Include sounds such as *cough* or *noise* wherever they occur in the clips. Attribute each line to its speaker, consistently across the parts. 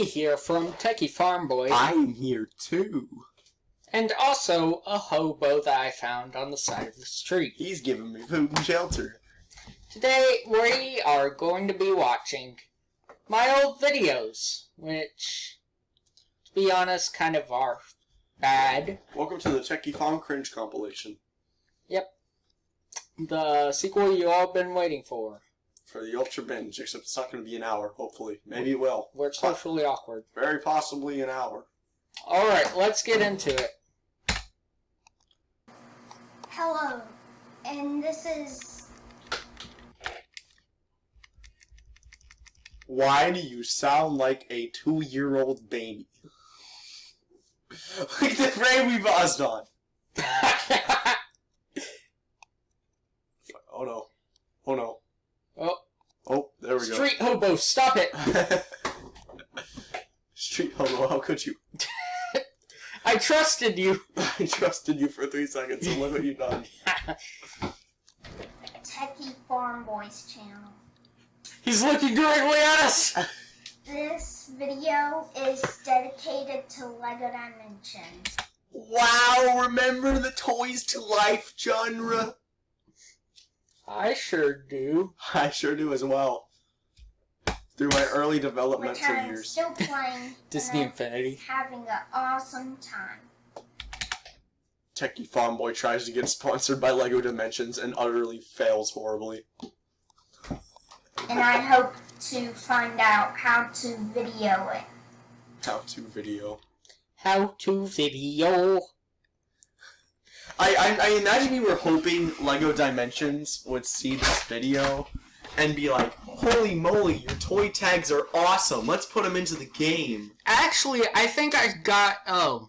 Speaker 1: Techie here from Techie Farm Boy,
Speaker 2: I'm here too.
Speaker 1: and also a hobo that I found on the side of the street.
Speaker 2: He's giving me food and shelter.
Speaker 1: Today we are going to be watching my old videos, which, to be honest, kind of are bad.
Speaker 2: Welcome to the Techie Farm Cringe compilation Yep.
Speaker 1: The sequel you all been waiting for,
Speaker 2: for the Ultra Binge, except it's not going to be an hour, hopefully. Maybe it will.
Speaker 1: where it's socially awkward.
Speaker 2: Very possibly an hour.
Speaker 1: Alright, let's get into it.
Speaker 3: Hello, and this is
Speaker 2: Why do you sound like a two-year-old baby? *laughs* like the frame we buzzed on. Oh no. Oh no.
Speaker 1: Oh,
Speaker 2: Oh, there we go.
Speaker 1: street hobo, stop it! *laughs*
Speaker 2: Street hobo, how could you? *laughs*
Speaker 1: I trusted you! *laughs*
Speaker 2: I trusted you for three seconds and look what you've done.
Speaker 3: Techie Farm Boys channel.
Speaker 1: He's looking directly at us!
Speaker 3: This video is dedicated to Lego Dimensions.
Speaker 2: Wow, remember the Toys to Life genre?
Speaker 1: I sure do.
Speaker 2: I sure do as well. Through my early
Speaker 3: Which
Speaker 2: developmental
Speaker 3: I'm
Speaker 2: years.
Speaker 3: still playing. *laughs*
Speaker 1: Disney
Speaker 3: and
Speaker 1: Infinity.
Speaker 3: Having an awesome time.
Speaker 2: Techie Farm Boy tries to get sponsored by Lego Dimensions and utterly fails horribly.
Speaker 3: And I hope to find out how to video it.
Speaker 2: How to video.
Speaker 1: How to video.
Speaker 2: I, I I imagine you were hoping Lego Dimensions would see this video and be like, "Holy moly, your toy tags are awesome! Let's put them into the game."
Speaker 1: Actually, I think I got. Oh.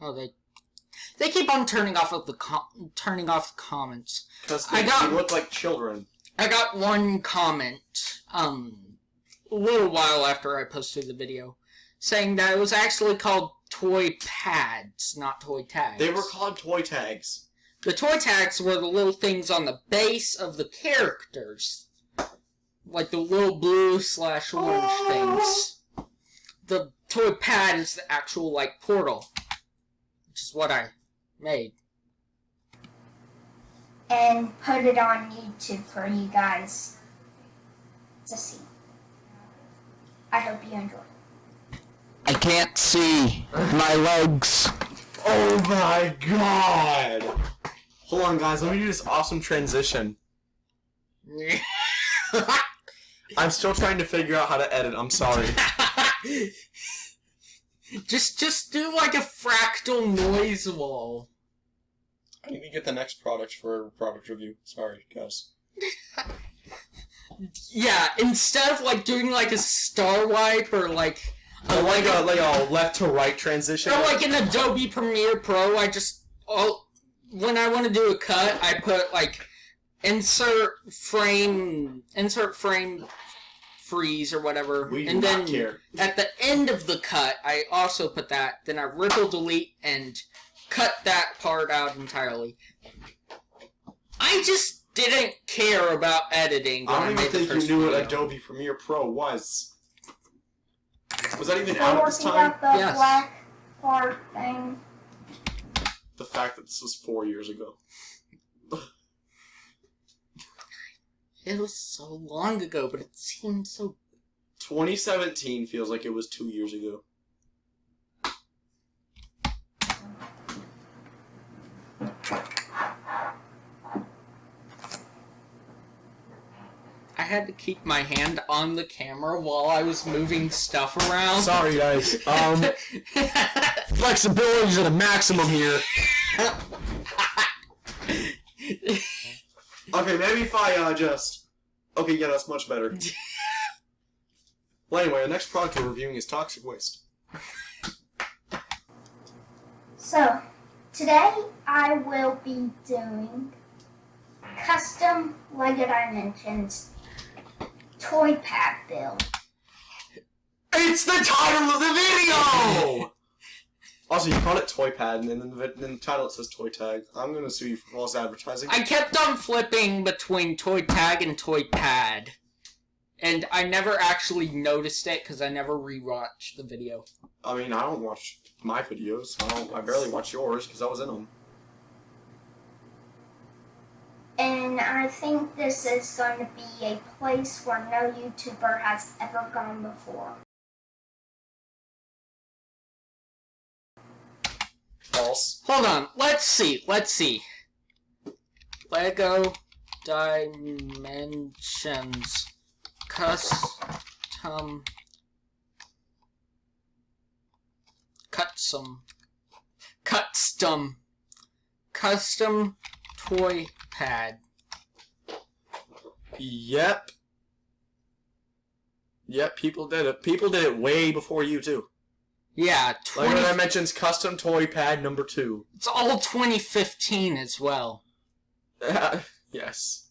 Speaker 1: Oh, they. They keep on turning off of the com- turning off the comments.
Speaker 2: Because
Speaker 1: I
Speaker 2: they,
Speaker 1: got-
Speaker 2: they look like children.
Speaker 1: I got one comment, um, a little while after I posted the video, saying that it was actually called toy pads, not toy tags.
Speaker 2: They were called toy tags.
Speaker 1: The toy tags were the little things on the base of the characters. Like the little blue slash orange oh. things. The toy pad is the actual, like, portal. Which is what I made.
Speaker 3: And put it on YouTube for you guys to see. I hope you enjoy.
Speaker 1: I can't see my legs.
Speaker 2: Oh my god! Hold on, guys. Let me do this awesome transition. *laughs* I'm still trying to figure out how to edit. I'm sorry. *laughs*
Speaker 1: just, just do like a fractal noise wall.
Speaker 2: I need to get the next product for a product review. Sorry, guys. *laughs*
Speaker 1: Yeah, instead of like doing like a star wipe or like a,
Speaker 2: I like a like a left to right transition.
Speaker 1: or like in Adobe Premiere Pro, I just oh when I want to do a cut, I put like insert frame, insert frame freeze or whatever,
Speaker 2: we do
Speaker 1: and
Speaker 2: not
Speaker 1: then
Speaker 2: care.
Speaker 1: at the end of the cut, I also put that. Then I ripple delete and cut that part out entirely. I just didn't care about editing. When
Speaker 2: I don't even
Speaker 1: made the
Speaker 2: think you
Speaker 1: first
Speaker 2: knew what. Adobe Premiere Pro was. Was that even
Speaker 3: Still
Speaker 2: out at this time?
Speaker 3: out the
Speaker 1: Yes.
Speaker 3: black part thing.
Speaker 2: The fact that this was four years ago.
Speaker 1: It was so long ago, but it seems so
Speaker 2: 2017 feels like it was two years ago.
Speaker 1: I had to keep my hand on the camera while I was moving stuff around.
Speaker 2: Sorry, guys. Um, *laughs* flexibility's at a maximum here. *laughs* Okay, maybe if I uh, just. Okay, yeah, that's much better. *laughs* well, anyway, the next product we're reviewing is toxic waste.
Speaker 3: So, today I will be doing custom Lego Dimensions toy pad bill.
Speaker 2: It's the title of the video. Also, you call it Toy Pad, and then the, in the title it says Toy Tag. I'm gonna sue you for false advertising.
Speaker 1: I kept on flipping between toy tag and toy pad. and I never actually noticed it because I never rewatched the video.
Speaker 2: I mean, I don't watch my videos. I don't. I barely watch yours because I was in them.
Speaker 3: And I think this is going to be a place where no YouTuber has ever gone before.
Speaker 2: False.
Speaker 1: Hold on, let's see, let's see. Lego Dimensions Custom Custom Custom Custom Toy Pad.
Speaker 2: Yep. Yep. People did it. People did it way before you too.
Speaker 1: Yeah,
Speaker 2: Like
Speaker 1: 20,
Speaker 2: when I mentions custom toy pad number two.
Speaker 1: it's all 2015 as well. *laughs*
Speaker 2: yes.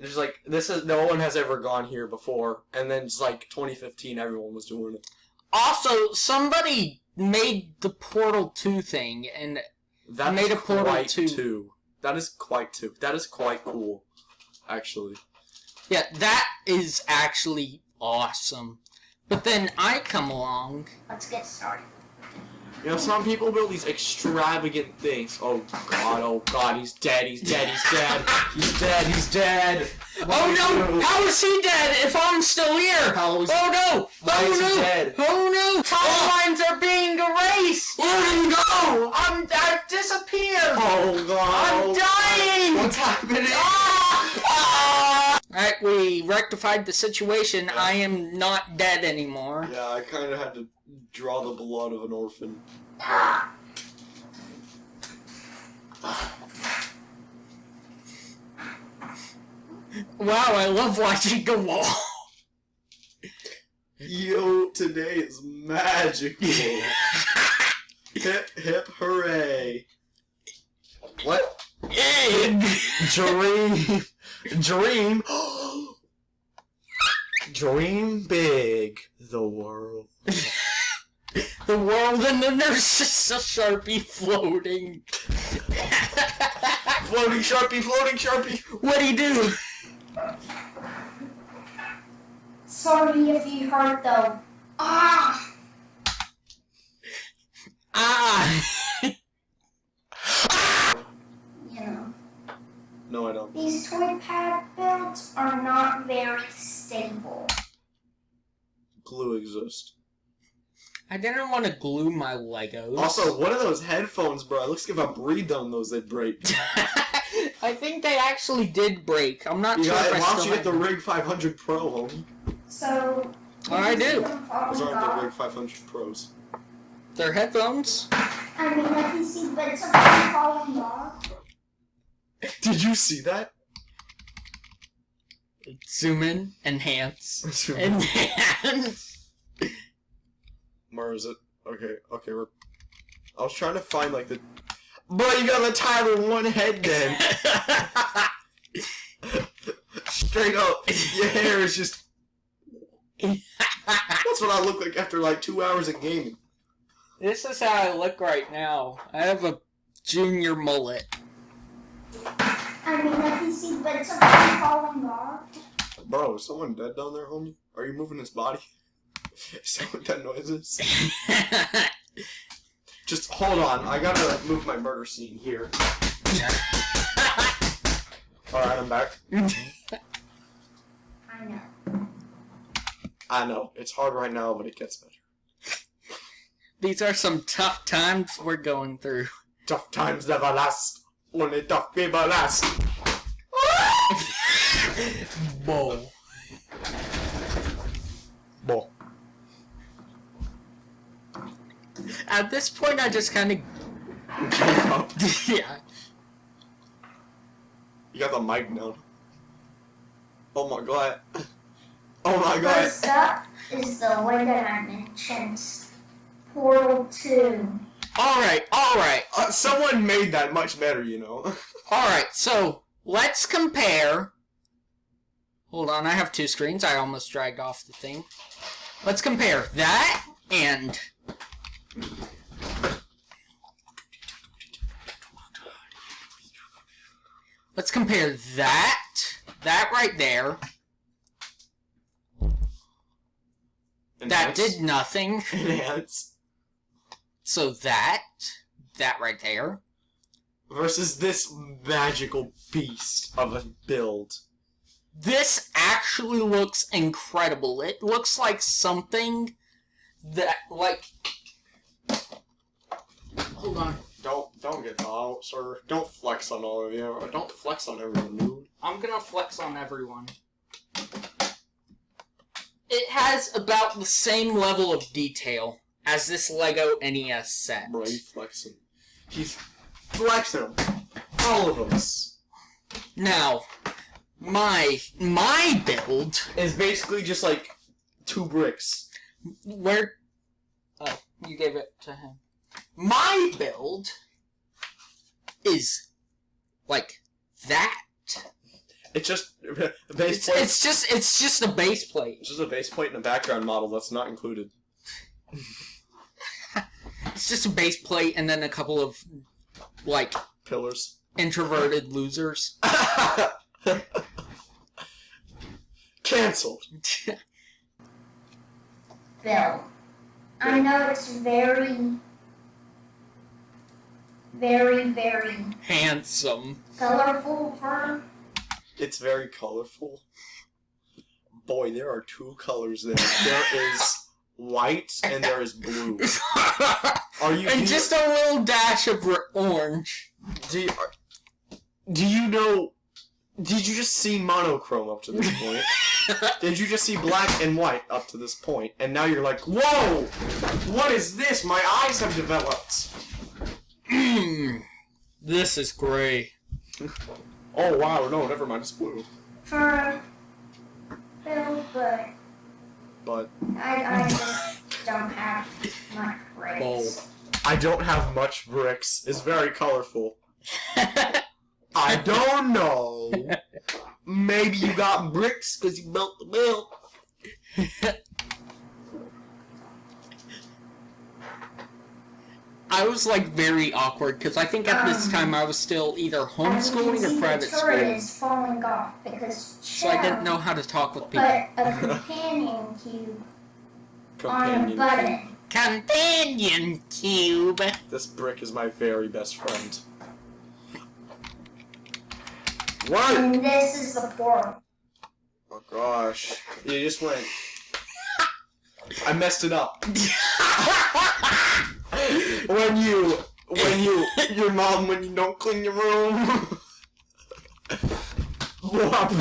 Speaker 2: There's like this is no one has ever gone here before, and then it's like 2015, everyone was doing it.
Speaker 1: Also, somebody made the Portal 2 thing, and
Speaker 2: That
Speaker 1: Made a Portal
Speaker 2: quite
Speaker 1: 2.
Speaker 2: Two. That is quite two. That is quite cool, actually.
Speaker 1: yeah, that is actually awesome. But then I come along.
Speaker 3: Let's get started.
Speaker 2: You know, some people build these extravagant things. Oh god, oh god, he's dead, he's dead, he's dead, he's dead, he's dead.
Speaker 1: Oh no! How is he dead if I'm still here?
Speaker 2: How is-
Speaker 1: oh no!
Speaker 2: Why
Speaker 1: oh
Speaker 2: is he
Speaker 1: no!
Speaker 2: dead?
Speaker 1: Oh no! Timelines are being erased!
Speaker 2: Oh, Where'd he go?
Speaker 1: I'm I've disappeared!
Speaker 2: Oh god.
Speaker 1: I'm oh, dying!
Speaker 2: What's happening?
Speaker 1: Ah, Alright, we rectified the situation. I am not dead anymore.
Speaker 2: Yeah, I kind of had to draw the blood of an orphan.
Speaker 1: Wow, I love watching the wall.
Speaker 2: Yo, today is magical. hip hip hooray. What?
Speaker 1: Egg!
Speaker 2: Dream. Dream. Dream big. The world. *laughs*
Speaker 1: The world and then there's just a sharpie floating. *laughs*
Speaker 2: Floating sharpie, floating sharpie.
Speaker 1: What'd he do?
Speaker 3: Sorry if you heard though. Ah!
Speaker 1: Ah!
Speaker 3: You know,
Speaker 2: No, I don't.
Speaker 3: these toy pad builds are not very stable.
Speaker 2: Glue exists.
Speaker 1: I didn't want to glue my Legos.
Speaker 2: Also, what are those headphones, bro? It looks like if I breathed on those, they'd break. *laughs*
Speaker 1: I think they actually did break. I'm not
Speaker 2: You
Speaker 1: sure
Speaker 2: got,
Speaker 1: if
Speaker 2: why don't you get the. Rig 500 Pro, homie?
Speaker 3: So.
Speaker 1: Oh, I do.
Speaker 2: Those aren't the Rig 500 Pros.
Speaker 1: They're headphones.
Speaker 3: I mean, if you see bits of them falling off.
Speaker 2: Did you see that?
Speaker 1: Zoom in, enhance, enhance.
Speaker 2: Where is it? Okay, okay, we're. I was trying to find like the. Bro, you got the Tyler one head then. *laughs* Straight up, your hair is just. *laughs* That's what I look like after like two hours of gaming.
Speaker 1: this is how I look right now. I have a junior mullet.
Speaker 3: I mean, if you see bits of them falling off.
Speaker 2: Bro, is someone dead down there, homie? Are you moving his body? *laughs* Is that what that noise is? *laughs* Just hold on, I gotta like, move my murder scene here. *laughs* Alright, I'm back.
Speaker 3: I know.
Speaker 2: I know, it's hard right now, but it gets better.
Speaker 1: These are some tough times we're going through.
Speaker 2: Tough times never last. Only tough people last. *laughs*
Speaker 1: Whoa.
Speaker 2: Bo.
Speaker 1: At this point, I just kind of gave up. *laughs* yeah.
Speaker 2: You got the mic now. Oh my god. *laughs* Oh my god.
Speaker 3: First up is the Lego Dimensions Portal 2.
Speaker 1: All right, all right,
Speaker 2: Uh, someone made that much better, you know. *laughs*
Speaker 1: all right. So let's compare. Hold on, I have two screens. I almost dragged off the thing. Let's compare that and let's compare that that right there That did nothing. *laughs*
Speaker 2: enhance
Speaker 1: So that, that right there.
Speaker 2: versus this magical beast of a build.
Speaker 1: This actually looks incredible. It looks like something that, like. Hold on.
Speaker 2: Don't don't get out, sir. Don't flex on all of you. Don't flex on everyone, dude.
Speaker 1: I'm gonna flex on everyone. It has about the same level of detail as this Lego NES set.
Speaker 2: Bro, he's flexing. He's flexing all of us.
Speaker 1: Now, my my build
Speaker 2: is basically just like two bricks.
Speaker 1: where oh you gave it to him. My build is like that.
Speaker 2: It's just *laughs* a base
Speaker 1: It's,
Speaker 2: plate.
Speaker 1: it's just it's just a base plate.
Speaker 2: It's just a base plate and a background model that's not included. *laughs*
Speaker 1: It's just a base plate and then a couple of like
Speaker 2: Pillars.
Speaker 1: introverted losers. *laughs*
Speaker 2: Cancelled.
Speaker 3: Bill. I know it's very, very, very
Speaker 1: Handsome.
Speaker 3: colorful for
Speaker 2: It's very colorful. Boy, there are two colors there. There is white and there is blue. *laughs* Are you?
Speaker 1: and just a little dash of orange.
Speaker 2: do you, do you know? Did you just see monochrome up to this point? *laughs* Did you just see black and white up to this point? And now you're like, whoa! What is this? My eyes have developed.
Speaker 1: Mm, *clears throat* this is gray.
Speaker 2: Oh wow, no, never mind. It's blue.
Speaker 3: for Bill, but
Speaker 2: But
Speaker 3: I, I just don't have much grades.
Speaker 2: I don't have much bricks. It's very colorful. I don't know. *laughs* Maybe you got bricks because you built the build. *laughs*
Speaker 1: I was like very awkward because I think at this
Speaker 3: Um,
Speaker 1: time I was still either
Speaker 3: As you can
Speaker 1: homeschooling or private school,
Speaker 3: is falling off because
Speaker 1: so I didn't know how to talk with people.
Speaker 3: But a companion cube on a
Speaker 2: Companion.
Speaker 3: button.
Speaker 1: Companion cube.
Speaker 2: This brick is my very best friend. What?
Speaker 3: And this is the portal.
Speaker 2: Oh gosh. You just went. I messed it up. *laughs* when you, when you, your mom, when you don't clean your room. Whop.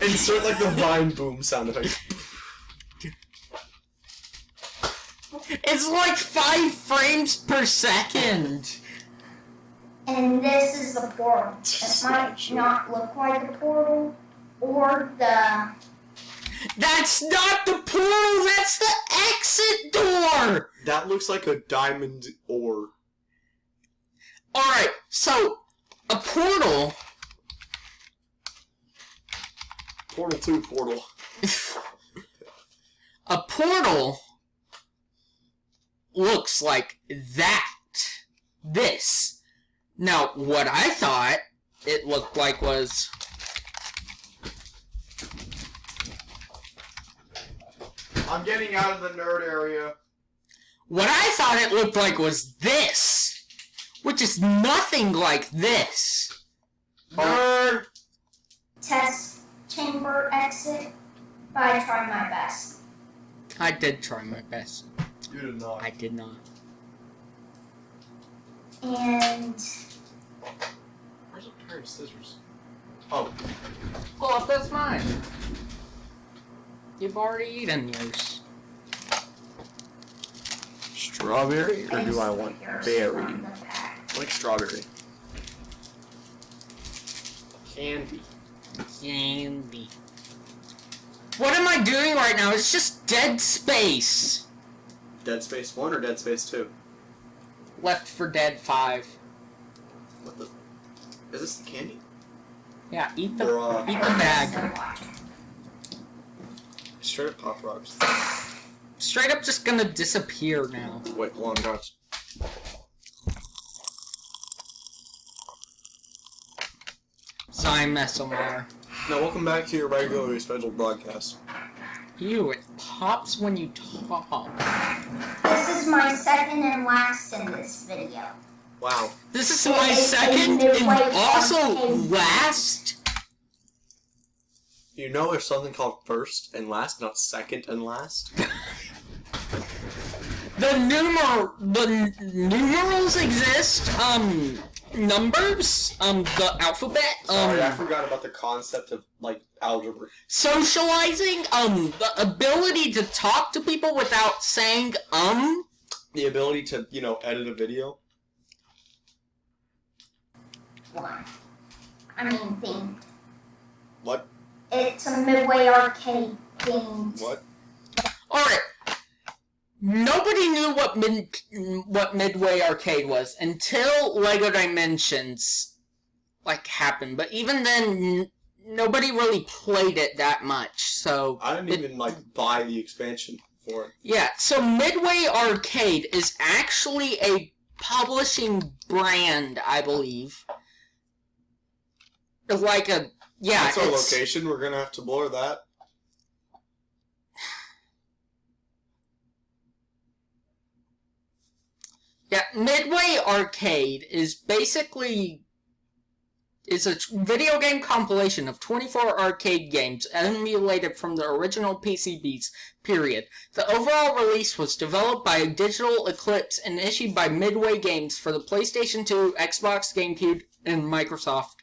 Speaker 2: Insert like the vine boom sound effect.
Speaker 1: it's like five frames per second.
Speaker 3: And this is the portal. It might not look like a portal or the
Speaker 1: That's not the portal. That's the exit door.
Speaker 2: That looks like a diamond ore.
Speaker 1: All right, so a portal.
Speaker 2: Portal 2 portal. *laughs*
Speaker 1: a portal looks like that. This. Now, what I thought it looked like was
Speaker 2: I'm getting out of the nerd area.
Speaker 1: What I thought it looked like was this, which is nothing like this.
Speaker 2: Nerd!
Speaker 3: test chamber exit. But I tried my best.
Speaker 1: I did try my best.
Speaker 2: You did not.
Speaker 1: I did not.
Speaker 3: And
Speaker 2: Where's a pair of scissors? Oh,
Speaker 1: Pull up, that's mine. You've already eaten yours.
Speaker 2: Strawberry or do I want berry?
Speaker 3: from the pack.
Speaker 2: I like strawberry. Candy.
Speaker 1: Candy. What am I doing right now? It's just dead space.
Speaker 2: Dead Space 1 or Dead Space 2?
Speaker 1: Left for Dead 5.
Speaker 2: What the? Is this the candy?
Speaker 1: Yeah, eat the
Speaker 2: Bruh.
Speaker 1: eat the bag.
Speaker 3: So.
Speaker 2: Straight up Pop Rocks.
Speaker 1: Straight up just gonna disappear now.
Speaker 2: Wait, long guns.
Speaker 1: Zyme SMR.
Speaker 2: Now, welcome back to your regularly scheduled broadcast.
Speaker 1: Ew, it pops when you talk.
Speaker 3: This is my second and last in this video.
Speaker 2: Wow.
Speaker 1: This is
Speaker 3: It
Speaker 1: my
Speaker 3: is
Speaker 1: second and also last.
Speaker 2: You know there's something called first and last, not second and last? *laughs*
Speaker 1: The numer the numerals exist. Um, numbers. Um, the alphabet.
Speaker 2: Sorry, I
Speaker 1: Um,
Speaker 2: forgot about the concept of, like, algebra.
Speaker 1: socializing. Um, the ability to talk to people without saying um.
Speaker 2: The ability to, you know, edit a video.
Speaker 3: One. I mean, themed.
Speaker 2: What?
Speaker 3: It's a Midway arcade themed.
Speaker 2: What?
Speaker 1: All right. Nobody knew what mid what Midway Arcade was until Lego Dimensions like happened. But even then, n- nobody really played it that much. So
Speaker 2: I didn't
Speaker 1: It-
Speaker 2: even, like, buy the expansion for it.
Speaker 1: yeah. So Midway Arcade is actually a publishing brand, I believe. Like a yeah.
Speaker 2: That's our location, we're gonna have to blur that.
Speaker 1: Yeah, Midway Arcade is basically it's a video game compilation of 24 arcade games emulated from the original PCBs. Period. The overall release was developed by Digital Eclipse and issued by Midway Games for the PlayStation 2, Xbox, GameCube, and Microsoft.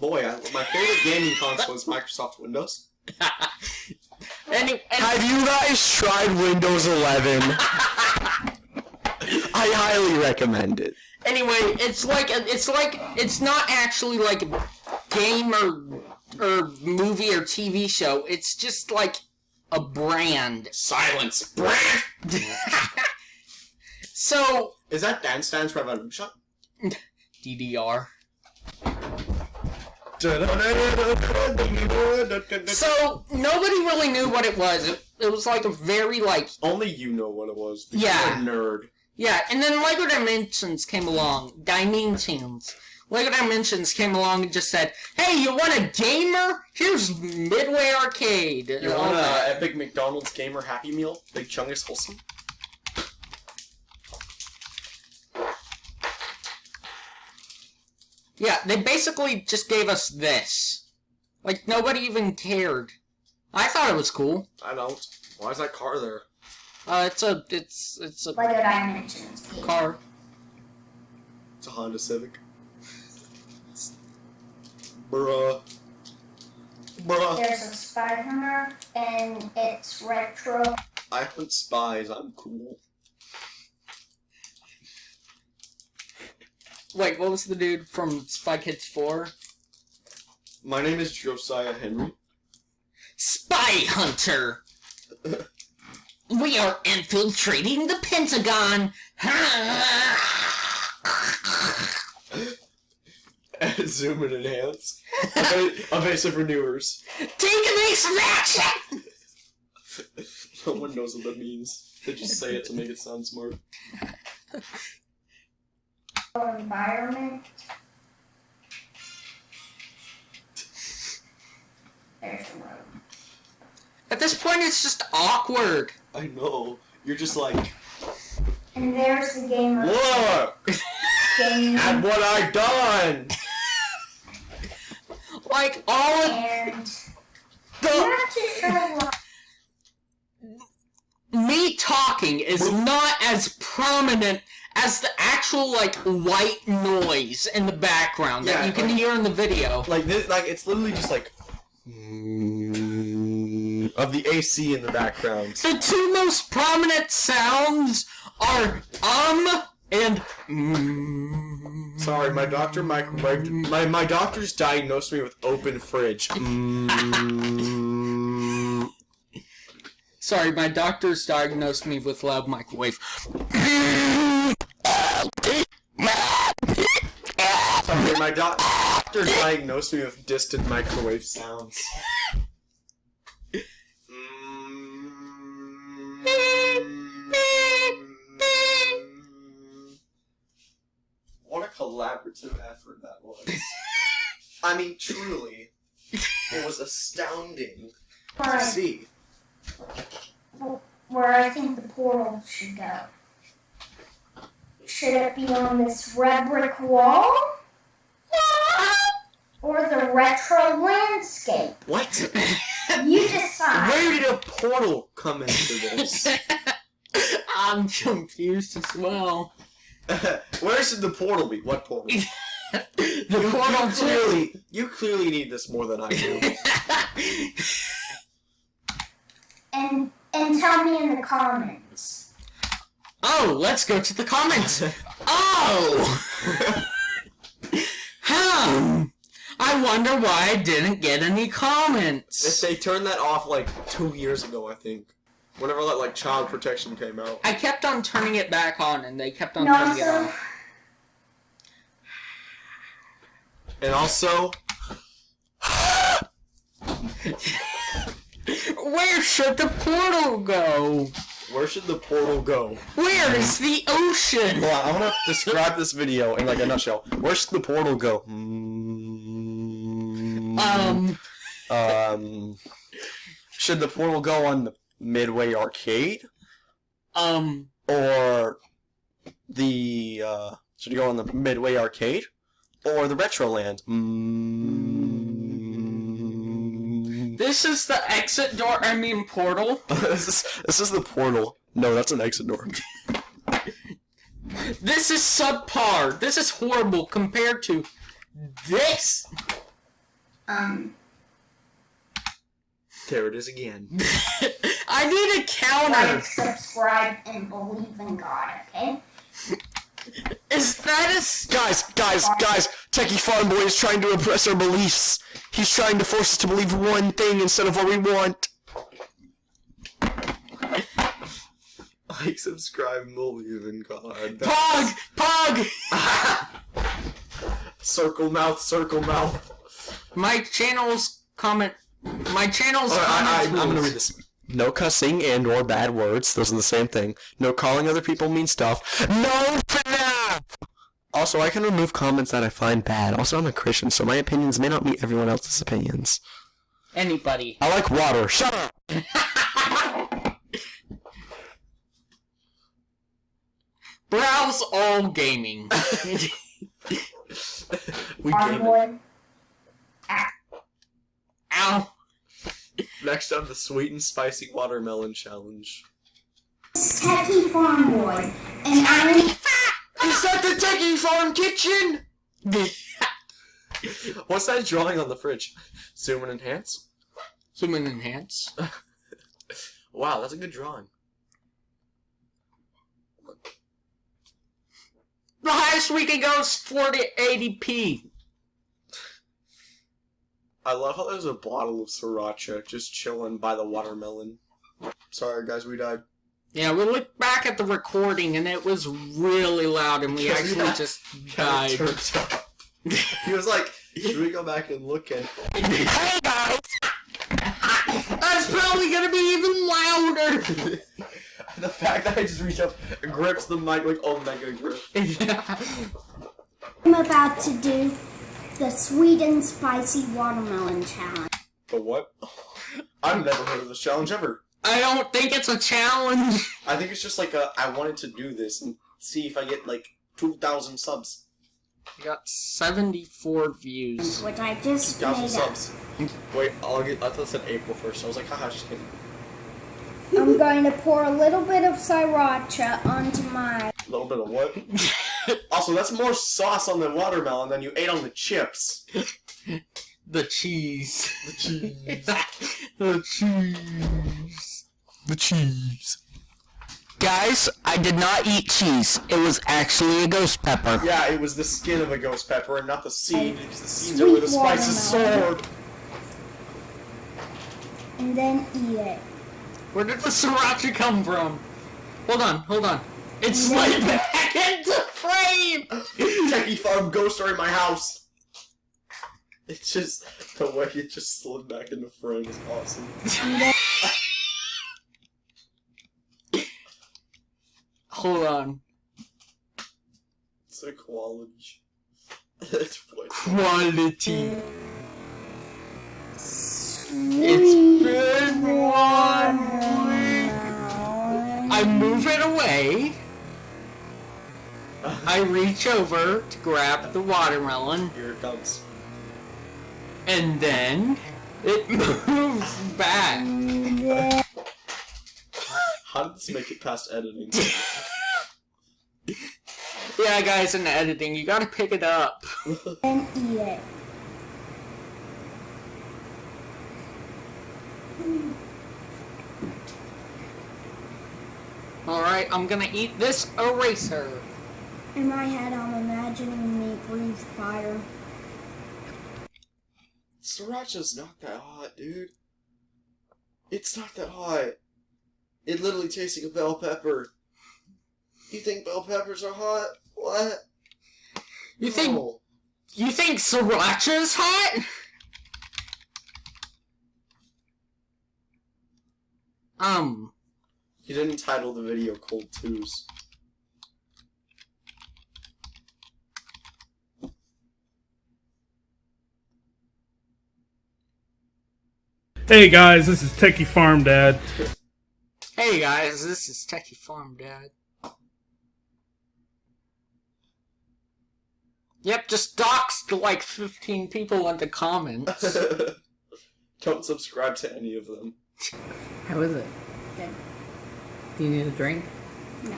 Speaker 2: Boy, I, my favorite gaming console is Microsoft Windows. *laughs*
Speaker 1: Any, and,
Speaker 4: Have you guys tried Windows 11? *laughs* I highly recommend it.
Speaker 1: anyway, it's like it's like it's not actually like a game or or movie or TV show. It's just like a brand.
Speaker 2: Silence, brand! *laughs*
Speaker 1: So
Speaker 2: Is that Dance Dance Revolution?
Speaker 1: DDR.
Speaker 2: So,
Speaker 1: So nobody really knew what it was. It, it was like a very like
Speaker 2: only you know what it was. because
Speaker 1: Yeah.
Speaker 2: You're a nerd.
Speaker 1: Yeah. And then Lego Dimensions came along. Dimensions. Lego Dimensions came along and just said, "Hey, you want a gamer? Here's Midway Arcade."
Speaker 2: You
Speaker 1: And
Speaker 2: want
Speaker 1: that.
Speaker 2: a Epic McDonald's Gamer Happy Meal? Big Chungus Wholesome?
Speaker 1: Yeah, they basically just gave us this. Like nobody even cared. I thought it was cool.
Speaker 2: I don't. Why is that car there?
Speaker 1: Uh, it's a it's it's a
Speaker 3: Lego Dimensions game.
Speaker 1: car.
Speaker 2: It's a Honda Civic. Bruh. Bruh.
Speaker 3: There's a spy hunter, and it's retro.
Speaker 2: I hunt spies. I'm cool.
Speaker 1: Wait, what was the dude from Spy Kids Four?
Speaker 2: My name is Josiah Henry.
Speaker 1: Spy Hunter. *laughs* we are infiltrating the Pentagon. *laughs*
Speaker 2: Zoom and enhance. Eva- Evasive renewers.
Speaker 1: Take evasive action.
Speaker 2: No one knows what that means. They just say it to make it sound smart.
Speaker 3: environment. There's the road.
Speaker 1: At this point, it's just awkward.
Speaker 2: I know. You're just like,
Speaker 3: And there's the gamer
Speaker 2: look
Speaker 3: game.
Speaker 2: at what I've done.
Speaker 1: Like all of
Speaker 3: And
Speaker 1: the
Speaker 3: not too sure why.
Speaker 1: me talking is not as prominent as the actual like white noise in the background that you can
Speaker 2: like-
Speaker 1: hear in the video.
Speaker 2: Like this, like it's literally just like of the AC in the background.
Speaker 1: The two most prominent sounds are um and mm.
Speaker 2: Sorry, my doctor microwaved. My my doctor's diagnosed me with open fridge. Mm.
Speaker 1: Sorry, my doctor's diagnosed me with loud microwave.
Speaker 2: Sorry, my doc- doctor diagnosed me with distant microwave sounds. Collaborative effort that was. I mean, truly, it was astounding.
Speaker 3: Where I,
Speaker 2: See.
Speaker 3: where I think the portal should go. Should it be on this red brick wall? Or the retro landscape?
Speaker 2: What?
Speaker 3: You decide.
Speaker 2: Where did a portal come into this? *laughs*
Speaker 1: I'm confused as well. *laughs*
Speaker 2: Where should the portal be? What portal? *laughs*
Speaker 1: The
Speaker 2: You,
Speaker 1: portal
Speaker 2: you clearly, you clearly need this more than I do. *laughs*
Speaker 3: And and tell me in the comments.
Speaker 1: Oh, let's go to the comments. Oh! Hmm. I wonder why I didn't get any comments.
Speaker 2: they turned that off like two years ago, I think. Whenever that like child protection came out.
Speaker 1: I kept on turning it back on, and they kept on
Speaker 3: And
Speaker 1: turning it
Speaker 3: also,
Speaker 1: off.
Speaker 2: And also, *laughs*
Speaker 1: Where should the portal go?
Speaker 2: where should the portal go?
Speaker 1: Where is the ocean?
Speaker 4: Hold on, I want to describe this video in like a nutshell. Where should the portal go? Mm,
Speaker 1: Um,
Speaker 4: um, should the portal go on the Midway Arcade
Speaker 1: um,
Speaker 4: or the uh, should it go on the Midway Arcade or the Retroland? Mm,
Speaker 1: this is the exit door, I mean portal. *laughs*
Speaker 4: this is this is the portal. No, that's an exit door. *laughs*
Speaker 1: This is subpar. This is horrible compared to this.
Speaker 3: um,
Speaker 2: There it is again. *laughs*
Speaker 1: I need a counter.
Speaker 3: like, subscribe, and believe in God. Okay.
Speaker 1: Is that a...
Speaker 4: Guys, guys, guys! Techie Farm Boy is trying to oppress our beliefs. He's trying to force us to believe one thing instead of what we want.
Speaker 2: Like, subscribe, and believe in God.
Speaker 1: Pog? Pog! *laughs*
Speaker 2: Circle mouth, circle mouth.
Speaker 1: My channel's comment. My channel's
Speaker 4: Alright, I, I, I'm gonna read this. No cussing and or bad words. Those are the same thing. No calling other people mean stuff. No FNAF! Also, I can remove comments that I find bad. Also, I'm a Christian, so my opinions may not meet everyone else's opinions.
Speaker 1: Anybody.
Speaker 4: I like water. Shut up! *laughs*
Speaker 1: Browse all gaming.
Speaker 2: we
Speaker 3: Farm
Speaker 2: gave it.
Speaker 3: boy.
Speaker 1: Ow. *laughs*
Speaker 2: Next up, the sweet and spicy watermelon challenge.
Speaker 3: Techie Farm Boy, and I'm
Speaker 2: Is that the Techie Farm kitchen? *laughs* What's that drawing on the fridge? Zoom and enhance?
Speaker 1: Human enhance. *laughs*
Speaker 2: Wow, that's a good drawing.
Speaker 1: The highest we can go is 4080p.
Speaker 2: I love how there's a bottle of sriracha just chilling by the watermelon. Sorry, guys, we died.
Speaker 1: Yeah, we looked back at the recording and it was really loud and we *laughs*
Speaker 2: Yeah.
Speaker 1: actually just
Speaker 2: Kinda
Speaker 1: died.
Speaker 2: up. *laughs* he was like, should we go back and look and
Speaker 1: hey guys! That's probably gonna be even louder! *laughs*
Speaker 2: the fact that I just reached up grips the mic like oh, Omega grip.
Speaker 3: I'm about to do the sweet and spicy watermelon challenge.
Speaker 2: The what? *laughs* I've never heard of this challenge ever.
Speaker 1: I don't think it's a challenge.
Speaker 2: I think it's just like a, I wanted to do this and see if I get like 2,000 subs.
Speaker 1: I got 74 views.
Speaker 3: Which I just
Speaker 2: 2,000
Speaker 3: made up.
Speaker 2: subs. Wait, I'll get, I thought it said April 1st. I was like, haha, just kidding.
Speaker 3: I'm going to pour a little bit of sriracha onto my.
Speaker 2: A little bit of what? *laughs* *laughs* also, that's more sauce on the watermelon than you ate on the chips.
Speaker 1: The cheese.
Speaker 2: The cheese. *laughs*
Speaker 1: the cheese.
Speaker 4: The cheese.
Speaker 1: Guys, I did not eat cheese. It was actually a ghost pepper.
Speaker 2: yeah, it was the skin of a ghost pepper and not the seed, because the seeds
Speaker 3: Sweet
Speaker 2: are where the spices
Speaker 3: watermelon.
Speaker 2: soared.
Speaker 3: and then eat it.
Speaker 1: Where did the sriracha come from? Hold on, hold on and slide back into frame!
Speaker 2: Techie Farm Ghost Story My House! It's just, the way it just slid back into frame is awesome. *laughs*
Speaker 1: Hold on.
Speaker 2: It's a quality. it's
Speaker 1: quality. It's been one week. I move it away. I reach over to grab the watermelon,
Speaker 2: Here it comes.
Speaker 1: and then it *laughs* moves back.
Speaker 2: How did this make it past editing? *laughs* *laughs*
Speaker 1: Yeah, guys, in the editing, you gotta pick it up.
Speaker 3: And eat it.
Speaker 1: Alright, I'm gonna eat this eraser.
Speaker 3: In my head, I'm imagining me breathe fire.
Speaker 2: Sriracha's not that hot, dude. It's not that hot. It literally tastes like a bell pepper. You think bell peppers are hot? What?
Speaker 1: You think
Speaker 2: No.
Speaker 1: you think sriracha's hot? Um,
Speaker 2: You didn't title the video Cold Twos.
Speaker 5: Hey guys, this is Techie Farm Dad.
Speaker 1: hey guys, this is Techie Farm Dad. Yep, just doxed like 15 people in the comments. *laughs*
Speaker 2: Don't subscribe to any of them.
Speaker 6: How is it?
Speaker 3: Good.
Speaker 6: Do you need a drink?
Speaker 3: No!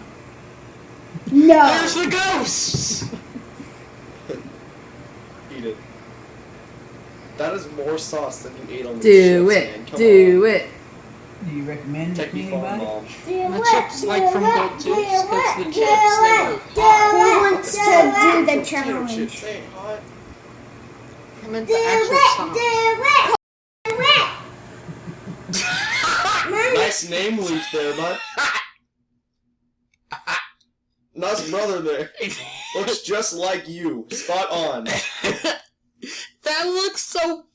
Speaker 3: No!
Speaker 1: There's the ghosts! *laughs*
Speaker 2: Eat it. That is more sauce than you ate on the
Speaker 6: Do
Speaker 2: chips,
Speaker 6: it.
Speaker 2: man. Come
Speaker 6: Do
Speaker 2: on.
Speaker 6: it.
Speaker 7: Do you recommend it to
Speaker 2: Techie
Speaker 7: anybody?
Speaker 2: mom.
Speaker 1: The chips like from Gold Tubes, because the chips, they were hot.
Speaker 3: Who wants to do the challenge?
Speaker 2: chips ain't hot.
Speaker 1: I meant the actual sauce. *laughs*
Speaker 2: Nice name leak there, bud. *laughs* nice brother there. *laughs* Looks just like you. Spot on.
Speaker 1: That looks so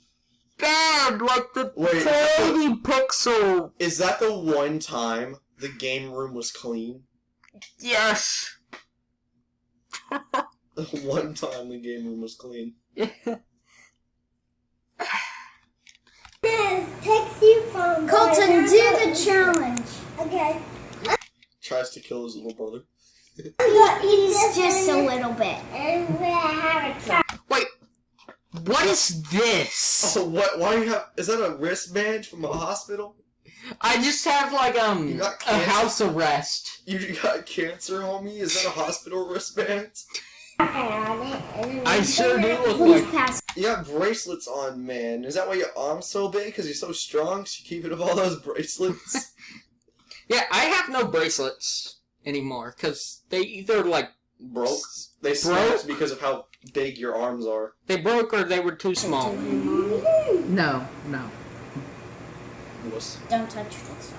Speaker 1: bad, like the
Speaker 2: Wait.
Speaker 1: tiny pixel.
Speaker 2: Is that the one time the game room was clean?
Speaker 1: Yes. *laughs*
Speaker 2: The one time the game room was clean.
Speaker 3: Colton, do the challenge. Okay.
Speaker 2: Tries to kill his little brother.
Speaker 3: He's just a little bit.
Speaker 1: Wait, what is this?
Speaker 2: Oh, what? Why do you have? Is that a wristband from a hospital?
Speaker 1: I just have like um a house arrest.
Speaker 2: You got cancer, homie? Is that a hospital wristband?
Speaker 1: I sure do look like.
Speaker 3: pass.
Speaker 2: You got bracelets on, man. Is that why your arm's so big? Because you're so strong, so you keep it up all those bracelets? *laughs*
Speaker 1: Yeah, I have no bracelets anymore because they either like
Speaker 2: Broke? They broke because of how big your arms are.
Speaker 1: they broke or they were too small.
Speaker 6: No, no.
Speaker 2: Wuss.
Speaker 3: Don't touch this.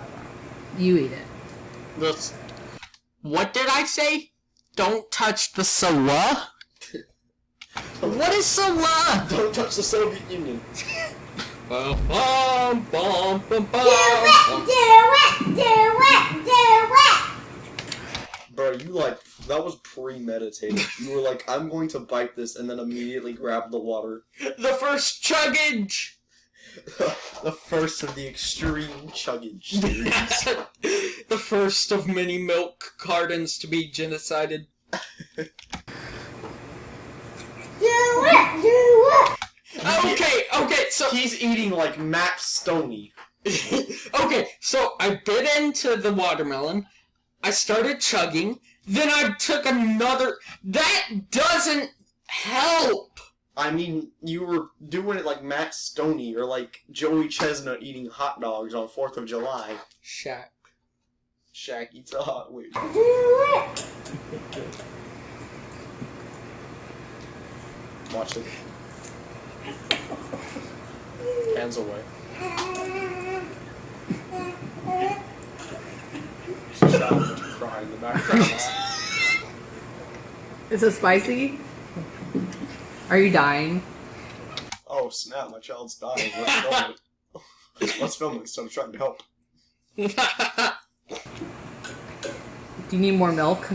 Speaker 6: You eat it.
Speaker 1: This. What did I say? Don't touch the Sawa. What is Sawa?
Speaker 2: Don't touch the Soviet Union. *laughs*
Speaker 1: Bum, bum, bum, bum, bum,
Speaker 3: Do it! Do it! Do it!
Speaker 2: Bro, you like, that was premeditated. You were like, I'm going to bite this and then immediately grab the water. *laughs*
Speaker 1: The first chuggage. *laughs*
Speaker 2: the first of the extreme chuggage series. *laughs*
Speaker 1: the first of many milk cartons to be genocided.
Speaker 3: Do it! Do it!
Speaker 1: Okay, okay, so
Speaker 2: He's eating like Matt Stonie.
Speaker 1: okay, so I bit into the watermelon. I started chugging. Then I took another. That doesn't help.
Speaker 2: I mean, you were doing it like Matt Stonie or like Joey Chestnut eating hot dogs on 4th of July.
Speaker 1: Shaq.
Speaker 2: Shaq eats a hot
Speaker 3: it!
Speaker 2: Watch it. Hands away. She's shouting in the background. *laughs*
Speaker 6: Is it spicy? Are you dying?
Speaker 2: oh snap, my child's dying. Let's film it. *laughs* Let's film it instead of trying to help. *laughs*
Speaker 6: Do you need more milk?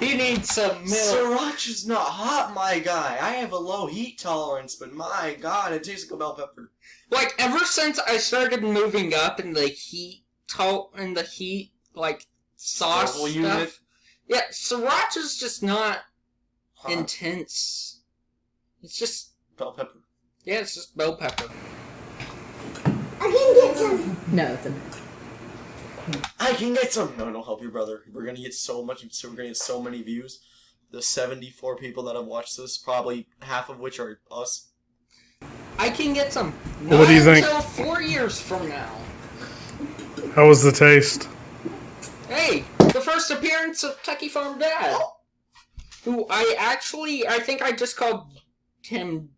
Speaker 1: he needs some milk.
Speaker 2: Sriracha's not hot, my guy. I have a low heat tolerance, but my god, it tastes like a bell pepper.
Speaker 1: Like ever since I started moving up in the heat salt in the heat, like sauce
Speaker 2: Survival
Speaker 1: stuff.
Speaker 2: unit.
Speaker 1: Yeah, sriracha's just not
Speaker 2: Huh.
Speaker 1: intense. It's just
Speaker 2: Bell pepper.
Speaker 1: yeah, it's just bell pepper.
Speaker 3: I can get some.
Speaker 6: No, it's a
Speaker 2: I can get some. No, don't help your brother. We're gonna get so much. So we're gonna get so many views. The seventy-four people that have watched this, probably half of which are us.
Speaker 1: I can get some.
Speaker 5: Well, what do you
Speaker 1: Not
Speaker 5: think?
Speaker 1: Until four years from now.
Speaker 5: How was the taste?
Speaker 1: Hey, the first appearance of Techie Farm Dad, who I actually I think I just called him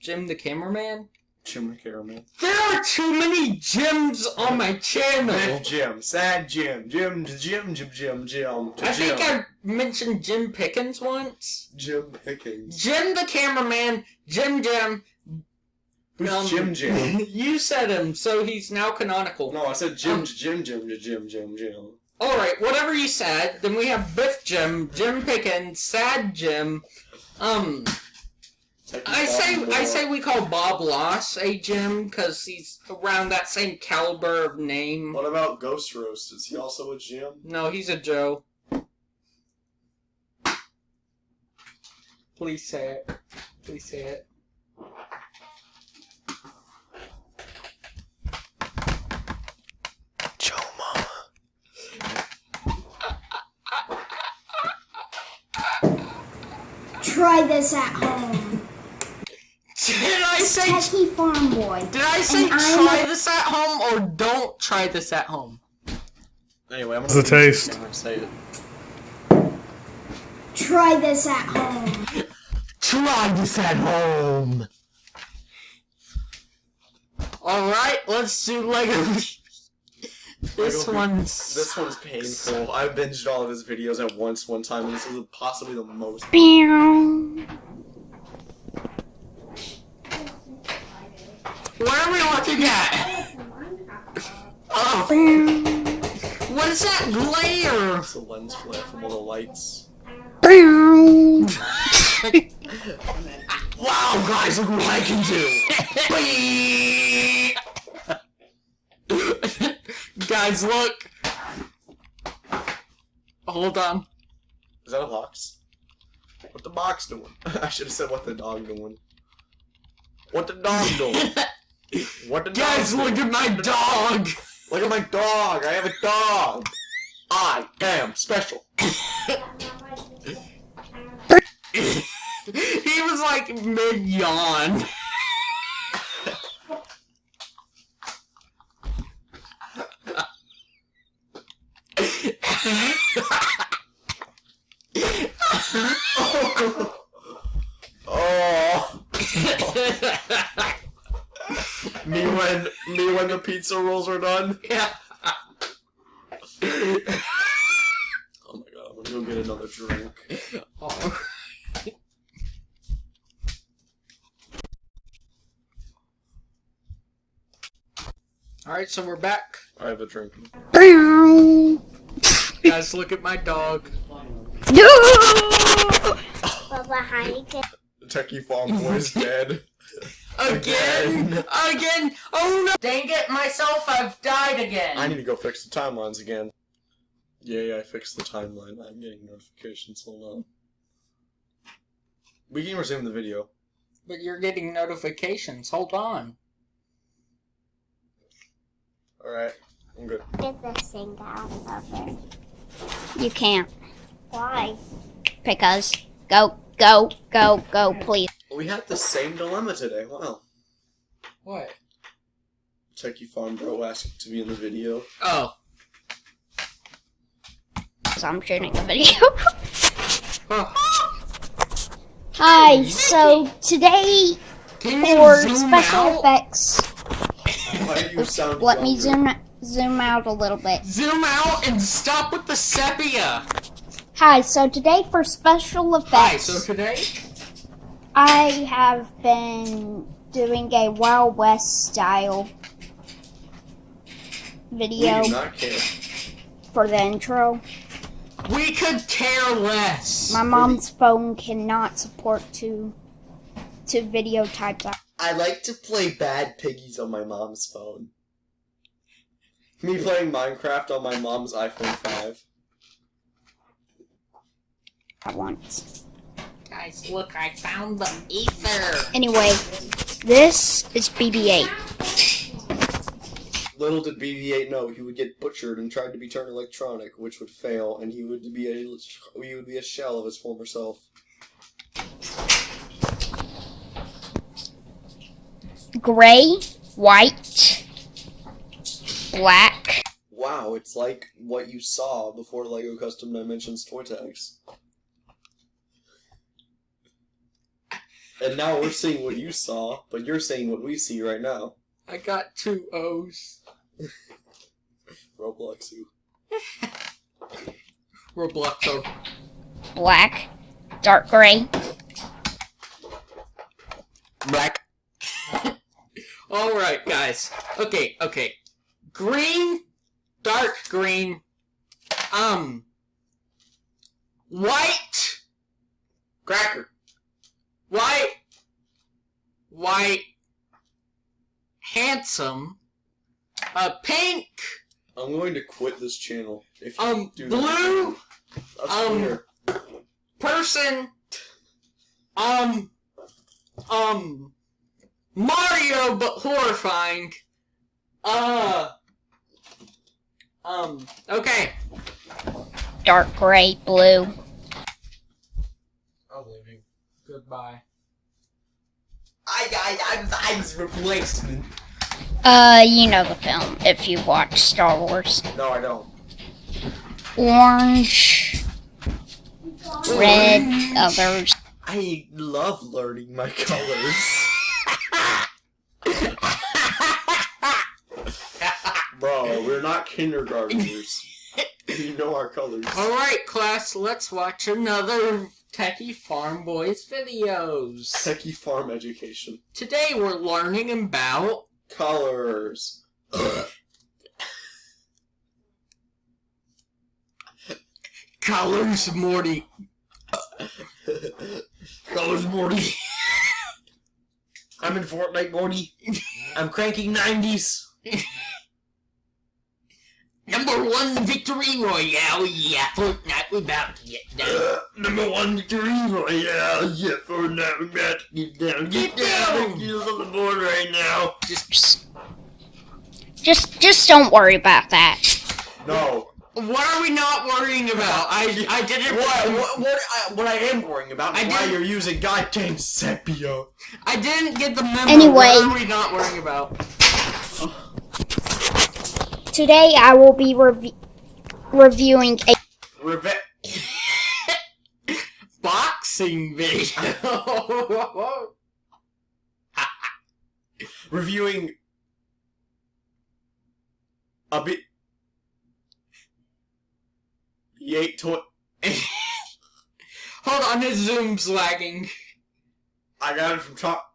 Speaker 1: Jim the cameraman.
Speaker 2: Jim the cameraman.
Speaker 1: There are too many Jims on my channel.
Speaker 2: Biff Jim, sad Jim, Jim, Jim, Jim, Jim, Jim,
Speaker 1: I think I mentioned Jim Pickens once.
Speaker 2: Jim Pickens.
Speaker 1: Jim the cameraman, Jim Jim.
Speaker 2: Who's
Speaker 1: um,
Speaker 2: Jim Jim? *laughs*
Speaker 1: you said him, so he's now canonical.
Speaker 2: No, I said Jim,
Speaker 1: Um,
Speaker 2: Jim, Jim, Jim, Jim, Jim.
Speaker 1: Alright, whatever you said. Then we have Biff Jim, Jim Pickens, Sad Jim. Um, I say I say we call Bob Loss a Jim because he's around that same caliber of name.
Speaker 2: What about Ghost Roast? Is he also a Jim?
Speaker 1: No, he's a Joe. Please say it. Please say it.
Speaker 3: Try this at home.
Speaker 1: Did I say?
Speaker 3: Techie Farm Boy.
Speaker 1: Did I say
Speaker 3: And I'm
Speaker 1: try this at home or don't try this at home?
Speaker 2: Anyway, I'm
Speaker 5: How's the taste?
Speaker 2: Say it.
Speaker 3: Try this at home.
Speaker 1: Try this at home. All right, let's do Lego. *laughs* this one's
Speaker 2: This one's painful. I binged all of his videos at once one time, and this is possibly the most.
Speaker 1: What are we looking at? Oh. oh, what is that glare?
Speaker 2: It's a lens flare from all the lights. *laughs*
Speaker 1: Wow, guys, look what I can do! *laughs* guys, look. Hold on.
Speaker 2: Is that a box? What the box doing? *laughs* I should have said what the dog doing. What the dog *laughs* doing? What the
Speaker 1: Guys,
Speaker 2: dog
Speaker 1: look
Speaker 2: doing?
Speaker 1: at my dog.
Speaker 2: Look at my dog! I have a dog! I am special! *laughs*
Speaker 1: he was like mid yawn. *laughs*
Speaker 2: Oh! me when me when the pizza rolls are done.
Speaker 1: yeah.
Speaker 2: Oh my god, I'm gonna go get another drink.
Speaker 1: Oh. Alright, so we're back.
Speaker 2: I have a drink.
Speaker 1: Guys, look at my dog. *laughs* No!
Speaker 2: Techie Farm Boy is dead.
Speaker 1: Again! Again! Oh no! Dang it, myself, I've died again!
Speaker 2: I need to go fix the timelines again. Yay, I fixed the timeline. I'm getting notifications. Hold on. We can resume the video.
Speaker 1: But you're getting notifications. Hold on.
Speaker 2: Alright, I'm good.
Speaker 8: Get this thing out of it. You can't.
Speaker 3: Why?
Speaker 8: Because. Go, go, go, go, please.
Speaker 2: We had the same dilemma today. Wow.
Speaker 1: What?
Speaker 2: Techie Farm Bro asked to be in the video.
Speaker 1: Oh.
Speaker 8: So I'm shooting a video. *laughs*
Speaker 1: oh.
Speaker 3: Hi, so today for special
Speaker 1: out?
Speaker 3: effects,
Speaker 2: Why do you sound
Speaker 8: Let me
Speaker 2: zoom
Speaker 8: zoom zoom out a little bit.
Speaker 1: Zoom out and stop with the sepia!
Speaker 3: hi, so today for special effects.
Speaker 1: Hi, so today?
Speaker 3: I have been doing a Wild West style
Speaker 2: We
Speaker 3: video
Speaker 2: do not care.
Speaker 3: for the intro.
Speaker 1: We could care less!
Speaker 3: My mom's phone cannot support two two video types.
Speaker 2: I like to play Bad Piggies on my mom's phone. Me playing Minecraft on my mom's iPhone 5.
Speaker 8: At once.
Speaker 1: Guys, look, I found the ether.
Speaker 8: Anyway, this is BB-8.
Speaker 2: Little did BB-8 know he would get butchered and tried to be turned electronic, which would fail, and he would be a he would be a shell of his former self.
Speaker 8: Gray, white, black.
Speaker 2: Wow, it's like what you saw before Lego Custom Dimensions toy tags. And now we're seeing what you saw, but you're seeing what we see right now.
Speaker 1: I got two O's.
Speaker 2: Roblox you.
Speaker 1: Robloxo. Oh.
Speaker 8: black, dark gray,
Speaker 4: Black. *laughs*
Speaker 1: Alright, guys. Okay, okay. Green, dark green, um, white,
Speaker 2: Cracker.
Speaker 1: white, white, handsome, uh, pink,
Speaker 2: I'm going to quit this channel if you
Speaker 1: um, blue, um, person, um, um, Mario, but horrifying. Uh, um, okay.
Speaker 8: dark gray, blue.
Speaker 1: I'm leaving. Goodbye. I, I, I, I was replacement.
Speaker 8: Uh, you know the film if you've watched Star Wars.
Speaker 2: No, I don't.
Speaker 8: Orange, red, others.
Speaker 2: I love learning my colors. Bro, we're not kindergartners. you know our colors.
Speaker 1: Alright, class, let's watch another Techie Farm Boys videos.
Speaker 2: Techie farm education.
Speaker 1: Today we're learning about
Speaker 2: Colors.
Speaker 1: colors, Morty.
Speaker 2: colors, Morty. I'm in Fortnite, Morty. I'm cranking 90s.
Speaker 1: Number one victory royale, yeah, Fortnite, we about to get *gasps* down.
Speaker 2: Uh, number one victory royale. Yeah, Fortnite, we're about to get down.
Speaker 1: Get down!
Speaker 2: Get on the board right now.
Speaker 8: Just, just, just don't worry about that.
Speaker 2: No.
Speaker 1: What are we not worrying about? I, I didn't.
Speaker 2: What, what, what, I, what I am worrying about
Speaker 1: I
Speaker 2: is why you're using goddamn sepia.
Speaker 1: I didn't get the memo.
Speaker 8: Anyway.
Speaker 1: What are we not worrying about?
Speaker 8: Today I will be revi- reviewing a
Speaker 2: Reve- *laughs*
Speaker 1: Boxing video. *laughs*
Speaker 2: reviewing a bit. Eight toy. *laughs*
Speaker 1: Hold on, his zoom's lagging.
Speaker 2: I got it from top.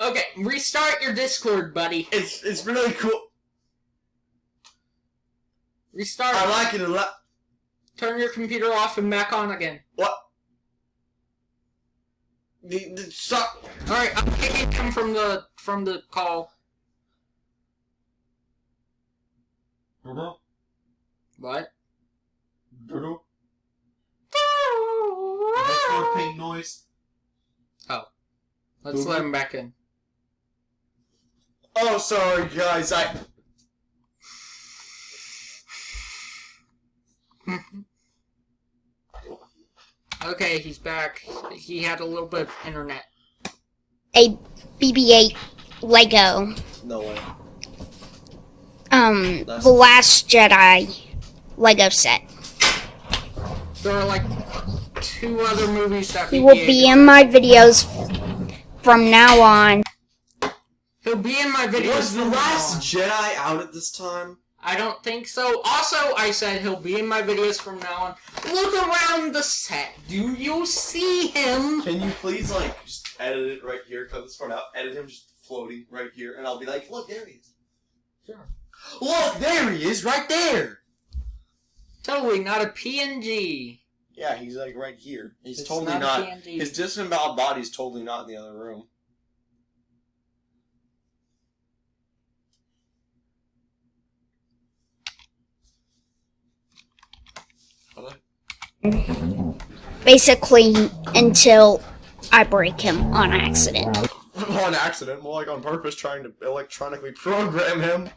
Speaker 1: Okay, restart your Discord, buddy.
Speaker 2: It's it's really cool.
Speaker 1: Restart.
Speaker 2: I like it a lot.
Speaker 1: Turn your computer off and back on again.
Speaker 2: What? The, the, stop.
Speaker 1: All right, I'm kicking him from the from the call.
Speaker 2: Dodo.
Speaker 1: What?
Speaker 2: Dodo. That's more pink noise. Oh.
Speaker 1: Let's let him back in.
Speaker 2: Oh, sorry, guys. I.
Speaker 1: Okay, he's back. He had a little bit of internet.
Speaker 8: a BB-8 Lego.
Speaker 2: No way.
Speaker 8: Um,
Speaker 2: That's-
Speaker 8: the Last Jedi Lego set.
Speaker 1: There are like two other movies that
Speaker 8: He will be in my videos from now on.
Speaker 1: He'll be in my videos.
Speaker 2: Was the last. Jedi out at this time?
Speaker 1: I don't think so. Also, I said he'll be in my videos from now on. Look around the set. Do you see him?
Speaker 2: Can you please like just edit it right here? Cut this part out. Edit him just floating right here, and I'll be like, look, there he is.
Speaker 1: Sure.
Speaker 2: Look, there he is, right there.
Speaker 1: Totally not a PNG.
Speaker 2: Yeah, he's like right here. He's
Speaker 1: It's
Speaker 2: totally
Speaker 1: not
Speaker 2: not.
Speaker 1: a PNG.
Speaker 2: His disemboweled body's totally not in the other room.
Speaker 3: Basically, until I break him on accident. *laughs*
Speaker 2: on accident, more like on purpose, trying to electronically program him.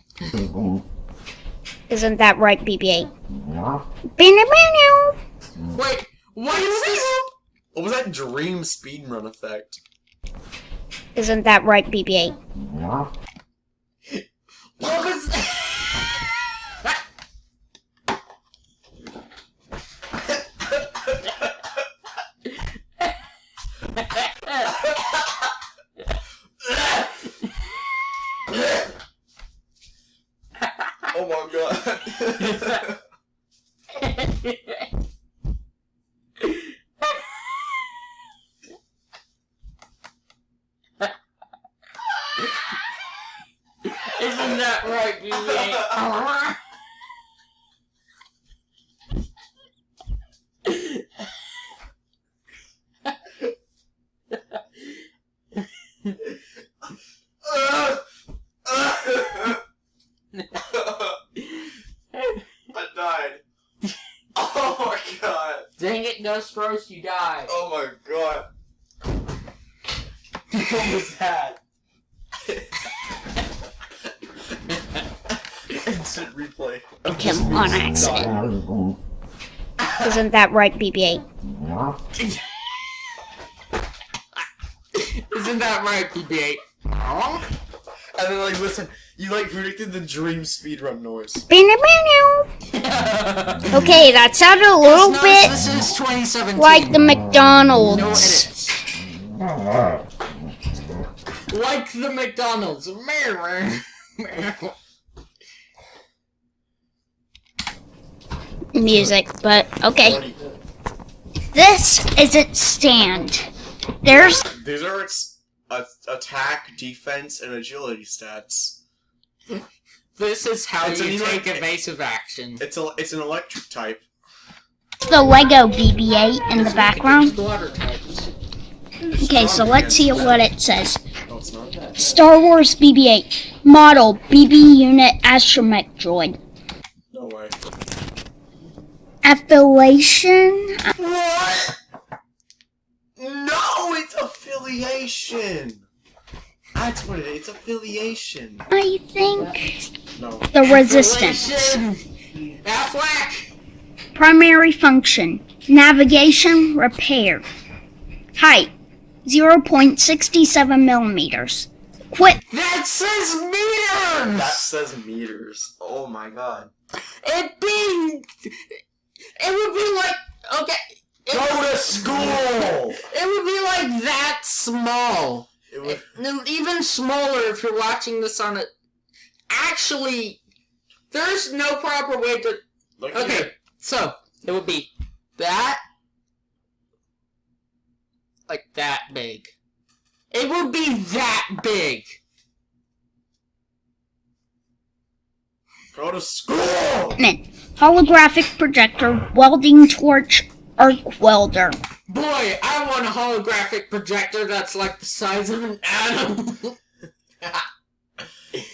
Speaker 3: Isn't that right, BB-8? Meow.
Speaker 1: Wait, what is this?
Speaker 2: What was that dream speedrun effect?
Speaker 3: Isn't that right, BB-8?
Speaker 1: What was
Speaker 2: Oh my god.
Speaker 1: Isn't that right, BB-8? *laughs*
Speaker 2: I died. Oh my god.
Speaker 1: Dang it, Dust Roast, you died.
Speaker 2: Oh my god. What was that? Instant replay. of
Speaker 3: Him
Speaker 2: this
Speaker 3: on
Speaker 2: music
Speaker 3: accident.
Speaker 2: dying.
Speaker 3: Isn't that right, BB-8? *laughs*
Speaker 1: Isn't that right, BB-8?
Speaker 2: And then like listen, you like predicted the dream speedrun noise. *laughs*
Speaker 3: Okay, that sounded a little
Speaker 1: Nice,
Speaker 3: bit
Speaker 1: This is
Speaker 3: like the McDonald's.
Speaker 1: edits. Like the McDonald's.
Speaker 3: Music, but okay. This is its stand. There's
Speaker 2: These are its a- attack, defense, and agility stats.
Speaker 1: This is how
Speaker 2: It's
Speaker 1: you
Speaker 2: an
Speaker 1: take
Speaker 2: elec-
Speaker 1: evasive action.
Speaker 2: It's a it's an electric type.
Speaker 3: the Lego BB-8 in the background.
Speaker 1: Water types.
Speaker 3: Okay, so let's see what it says.
Speaker 2: No, it's not.
Speaker 3: Star Wars BB-8 model BB unit astromech droid.
Speaker 2: No way.
Speaker 3: Affiliation?
Speaker 2: What? No, it's affiliation. That's what it is. It's affiliation.
Speaker 3: I think
Speaker 2: No.
Speaker 3: the resistance.
Speaker 1: Affleck.
Speaker 3: Primary function navigation repair. Height 0.67 millimeters. Quit.
Speaker 1: That says meters.
Speaker 2: That says meters. Oh my god.
Speaker 1: It being. It would be like okay. It,
Speaker 2: Go to school.
Speaker 1: it would be like that small.
Speaker 2: It would.
Speaker 1: No, Even smaller if you're watching this on it. Actually, there's no proper way to.
Speaker 2: Look
Speaker 1: Okay,
Speaker 2: here.
Speaker 1: so it would be that, like that big. It would be that big.
Speaker 2: Go to school.
Speaker 3: Then, holographic projector, welding torch, arc welder.
Speaker 1: Boy, I want a holographic projector that's like the size of an atom. *laughs*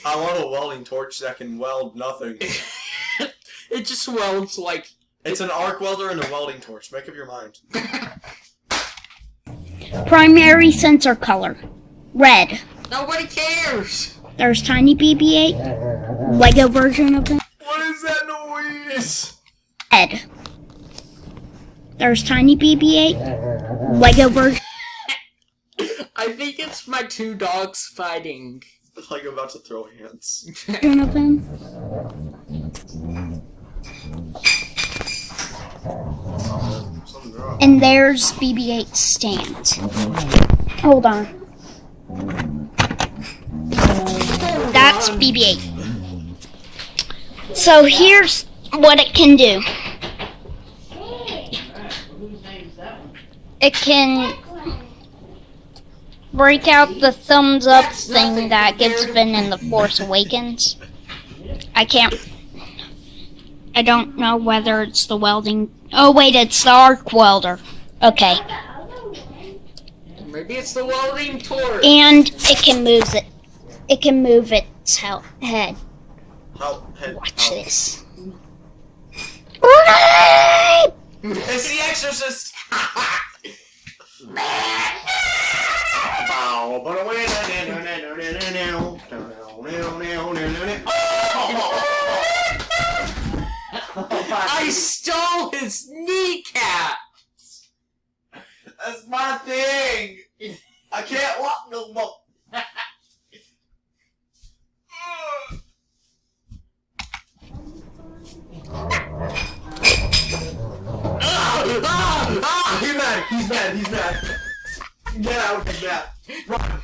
Speaker 2: I want a welding torch that can weld nothing. *laughs*
Speaker 1: it just welds like.
Speaker 2: It's an arc welder and a welding torch. Make up your mind. *laughs*
Speaker 3: Primary sensor color red.
Speaker 1: Nobody cares.
Speaker 3: There's tiny BB-8, Lego version of it.
Speaker 2: What is that noise?
Speaker 3: Red. There's tiny BB-8, Lego version.
Speaker 1: I think it's my two dogs fighting.
Speaker 2: It's like about to throw hands.
Speaker 3: of them.
Speaker 2: Something's wrong.
Speaker 3: And there's BB-8 stand. Hold on. That's BB-8. So here's what it can do. It can break out the thumbs up thing that gets Finn in The Force Awakens. I can't. I don't know whether it's the welding. Oh, wait, it's the arc welder. Okay.
Speaker 1: Maybe it's the welding torch.
Speaker 3: And it can move it. It can move its head.
Speaker 2: Help, head,
Speaker 3: Watch
Speaker 2: help.
Speaker 3: this.
Speaker 2: It's the Exorcist.
Speaker 1: I stole his kneecap.
Speaker 2: That's my thing. I can't walk no more. *laughs* Ah, he's mad. He's mad. He's mad. Get out. He's mad. Run.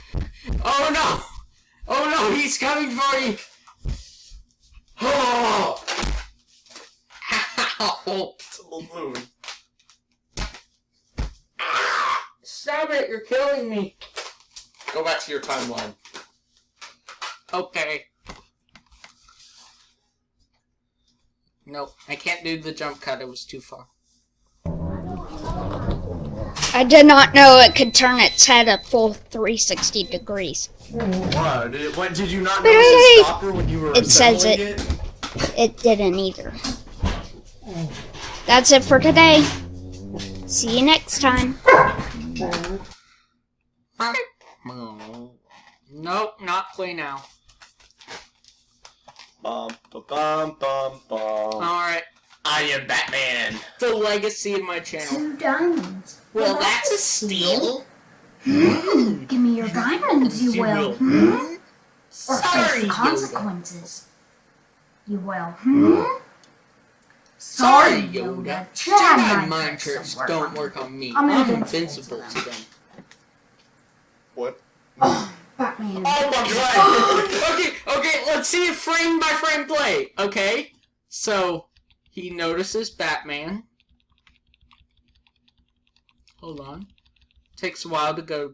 Speaker 1: Oh no! Oh no, he's coming for you!
Speaker 2: Oh,
Speaker 1: Ow!
Speaker 2: it's a balloon.
Speaker 1: Stop it, you're killing me!
Speaker 2: Go back to your timeline.
Speaker 1: Okay. Nope, I can't do the jump cut, it was too far.
Speaker 8: I did not know it could turn its head a full 360 degrees.
Speaker 2: What? Did, what, did you not
Speaker 8: Wait,
Speaker 2: notice the stopper when you were
Speaker 8: It says
Speaker 2: assembling
Speaker 8: it. It didn't either. That's it for today. See you next time.
Speaker 1: Nope, not play now.
Speaker 2: Bum, ba, bum, bum, bum.
Speaker 1: Alright,
Speaker 2: I am Batman.
Speaker 1: the legacy of my channel.
Speaker 3: Two diamonds.
Speaker 1: Well, that's a steal.
Speaker 3: Give me your diamonds, you will. Hmm? Or
Speaker 1: Sorry,
Speaker 3: face the
Speaker 1: Yoda.
Speaker 3: consequences. You will. Hmm?
Speaker 1: Sorry, Yoda.
Speaker 3: Jedi
Speaker 1: Jedi
Speaker 3: mind
Speaker 1: mind
Speaker 3: tricks
Speaker 1: tricks
Speaker 3: don't
Speaker 1: don't
Speaker 3: work on
Speaker 1: me.
Speaker 3: I'm
Speaker 1: I'm
Speaker 3: invincible
Speaker 1: invincible
Speaker 3: to
Speaker 1: to them.
Speaker 2: What?
Speaker 3: Batman.
Speaker 2: Oh my god!
Speaker 1: okay, okay, let's see a frame by frame play, okay? So, he notices Batman. Hold on. Takes a while to go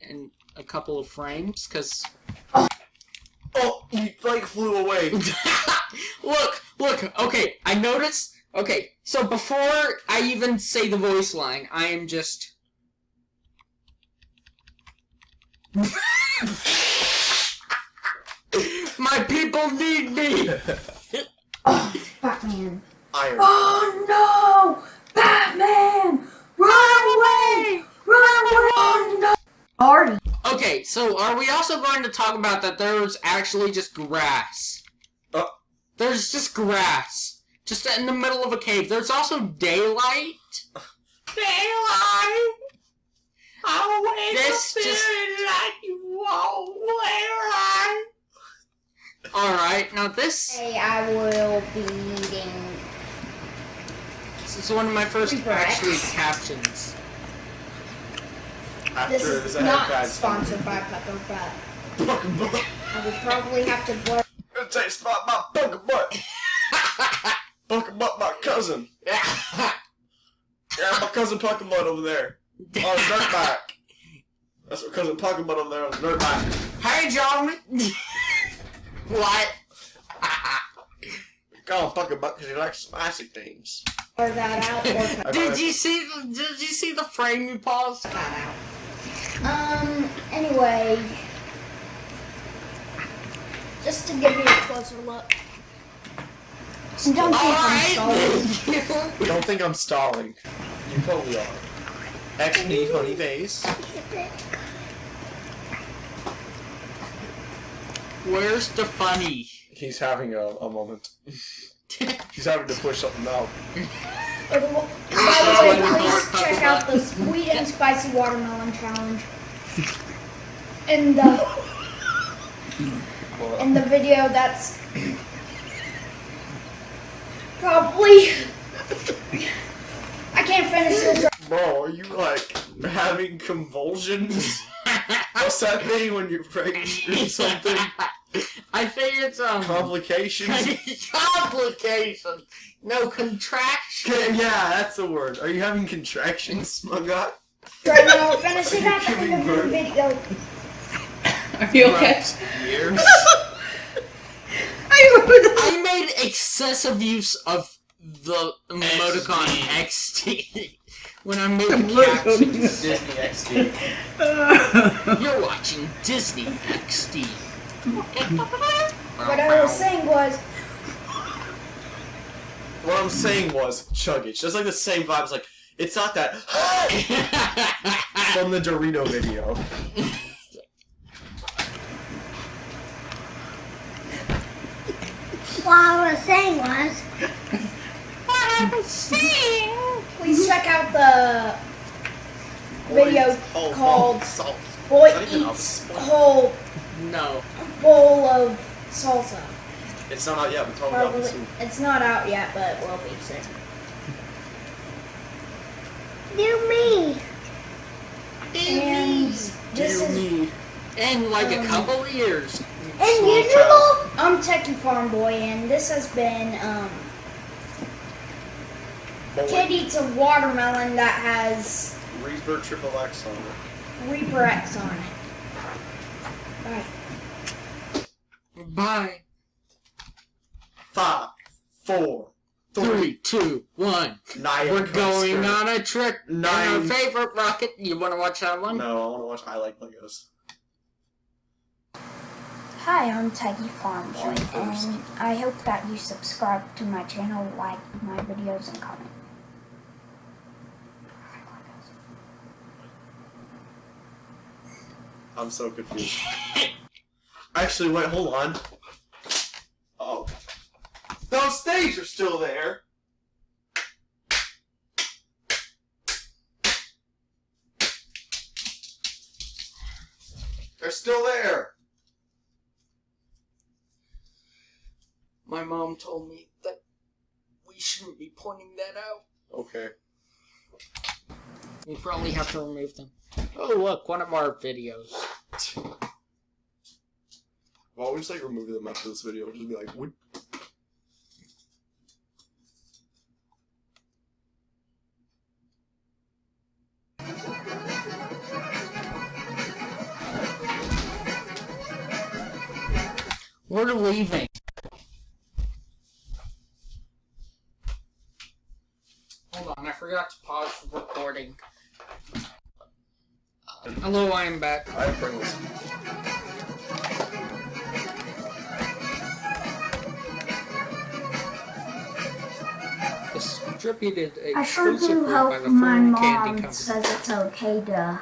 Speaker 1: in a couple of frames, because...
Speaker 2: oh, he like flew away. *laughs*
Speaker 1: look, look, okay, I noticed... Okay, so before I even say the voice line, I am just... *laughs* My people need me!
Speaker 3: Batman.
Speaker 2: Iron.
Speaker 3: Oh no! Batman! Run away! Run away! Oh no! Artie.
Speaker 1: Okay, so are we also going to talk about that there's actually just grass?
Speaker 2: Uh.
Speaker 1: There's just grass. Just in the middle of a cave. There's also daylight. Daylight! I'll wake
Speaker 2: This
Speaker 1: up
Speaker 2: just-
Speaker 1: like you won't daylight. Alright, now this,
Speaker 3: Hey, I will be eating.
Speaker 1: this is one of my first
Speaker 3: Regrets.
Speaker 1: actually captions.
Speaker 2: After
Speaker 3: This
Speaker 2: his
Speaker 3: is
Speaker 2: head
Speaker 3: not sponsored by Pepper Butt. I would probably have to blur.
Speaker 2: It tastes like my fucking butt. Fucking *laughs* butt, my cousin. Yeah, yeah my cousin Puckin Butt over there. On the dirt bike. *laughs* That's my cousin Puckin Butt over there on the dirt bike.
Speaker 1: hey, John! *laughs* what? *laughs*
Speaker 2: We call him Puckin Butt because he likes spicy things.
Speaker 3: blur that out or *laughs*
Speaker 1: Did you see? The, did you see the frame you paused?
Speaker 3: that out. Um, anyway. Just to give you a closer look. And don't think I'm sorry.
Speaker 1: Alright. *laughs*
Speaker 2: Don't think I'm stalling. You totally are. X XD funny face.
Speaker 1: Where's the funny?
Speaker 2: He's having a, a moment. *laughs* He's having to push something out.
Speaker 3: By the wa- by the way, please check out the sweet and spicy watermelon challenge. In the in the video that's probably I can't finish this.
Speaker 2: Bro, are you like having convulsions? *laughs* What's that thing when you're pregnant or something? *laughs*
Speaker 1: I think it's um
Speaker 2: Complications? *laughs*
Speaker 1: complication. No contraction.
Speaker 2: Okay, yeah, that's the word. Are you having contractions, my god?
Speaker 3: Right now, finish it at the end of the video.
Speaker 6: Are you okay?
Speaker 2: Years?
Speaker 1: I made excessive use of the emoticon XD when I'm *laughs* making captions.
Speaker 2: Disney XD. *laughs*
Speaker 1: You're watching Disney XD.
Speaker 3: What I was saying was,
Speaker 2: what I'm saying was chug it. Just like the same vibe. It's like it's not that *laughs* from the Dorito video.
Speaker 3: What I was saying was. Please check out the video
Speaker 2: Oh,
Speaker 3: called
Speaker 2: salt.
Speaker 3: Boy
Speaker 2: Not even
Speaker 3: Eats. Whole
Speaker 1: no.
Speaker 3: Bowl of Salsa.
Speaker 2: It's not out yet. We're talking about
Speaker 3: Probably,
Speaker 2: this soon.
Speaker 3: it's not out yet, but we'll be soon. Do me. And this is
Speaker 2: me.
Speaker 1: In like a
Speaker 3: Um,
Speaker 1: couple of years.
Speaker 3: And
Speaker 1: Small
Speaker 3: usual. I'm Techie Farm Boy, and this has been um, Kid eats a watermelon that has
Speaker 2: Reaper Triple X on it.
Speaker 3: Reaper X on it. Alright.
Speaker 1: Bye.
Speaker 2: Five, four, three,
Speaker 1: Three, two, one.
Speaker 2: nine.
Speaker 1: We're going on a trip in our
Speaker 2: Nine.
Speaker 1: favorite rocket. You want to watch that one?
Speaker 2: No, I want to watch I Like Legos.
Speaker 3: Hi, I'm Techie Farm Boy, and I hope that you subscribe to my channel, like my videos, and comment.
Speaker 2: I'm so confused. Actually, wait, hold on. Oh. Those things are still there! They're still there!
Speaker 1: My mom told me that we shouldn't be pointing that out.
Speaker 2: Okay.
Speaker 1: We probably have to remove them. Oh, look, one of our videos.
Speaker 2: Why would we just like remove them after this video? Just be like, what?
Speaker 1: We're leaving. Hold on, I forgot to pause the recording. Uh, hello, I am back.
Speaker 2: I have Pringles.
Speaker 1: Distributed
Speaker 3: I sure
Speaker 1: exclusively
Speaker 3: do
Speaker 1: by
Speaker 3: hope
Speaker 1: the
Speaker 3: my mom says it's okay to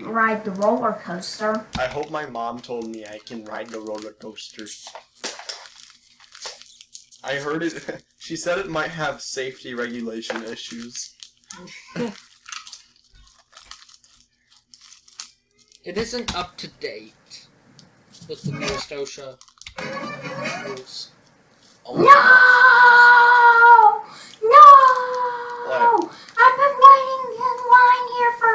Speaker 3: ride the roller coaster.
Speaker 2: I hope my mom told me I can ride the roller coaster. I heard it. *laughs* She said it might have safety regulation issues. *laughs*
Speaker 1: It isn't up to date with the newest OSHA rules.
Speaker 3: No! No! I've been waiting in line here for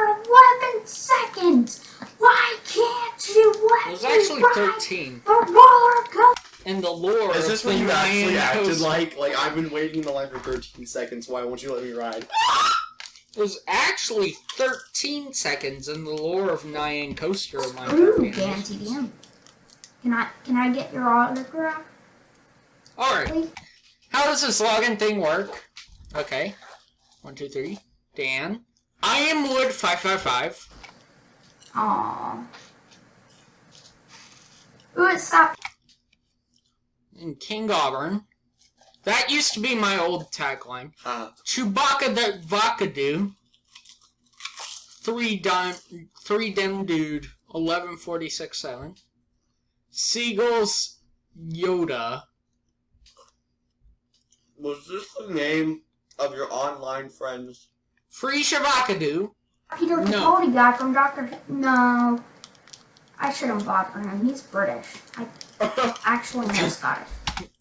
Speaker 3: 11 seconds. Why can't you let
Speaker 1: It was
Speaker 3: me
Speaker 1: actually
Speaker 3: ride
Speaker 1: 13.
Speaker 3: the roller coaster?
Speaker 1: In the lore
Speaker 2: Is this
Speaker 1: of
Speaker 2: what you actually acted like? Like I've been waiting in the line for 13 seconds. Why won't you let me ride?
Speaker 1: Was actually 13 seconds in the lore of Nyan Coaster
Speaker 3: Ooh,
Speaker 1: family.
Speaker 3: TDM. Can I can I get your autograph?
Speaker 1: Alright, how does this login thing work? Okay. One, two, three. Dan. I am Wood555.
Speaker 3: Aww. Ooh, it stopped.
Speaker 1: And King Auburn. That used to be my old tagline.
Speaker 2: Ah,
Speaker 1: Chewbacca the Vakadu. Three dim, three dim dude. Eleven forty six seven. Seagulls Yoda.
Speaker 2: was this the name of your online friends?
Speaker 1: Free Shavakadu.
Speaker 3: Peter
Speaker 1: No.
Speaker 3: Capaldi guy from Doctor. No. I shouldn't vote for him. He's British. I *laughs* actually know Scottish.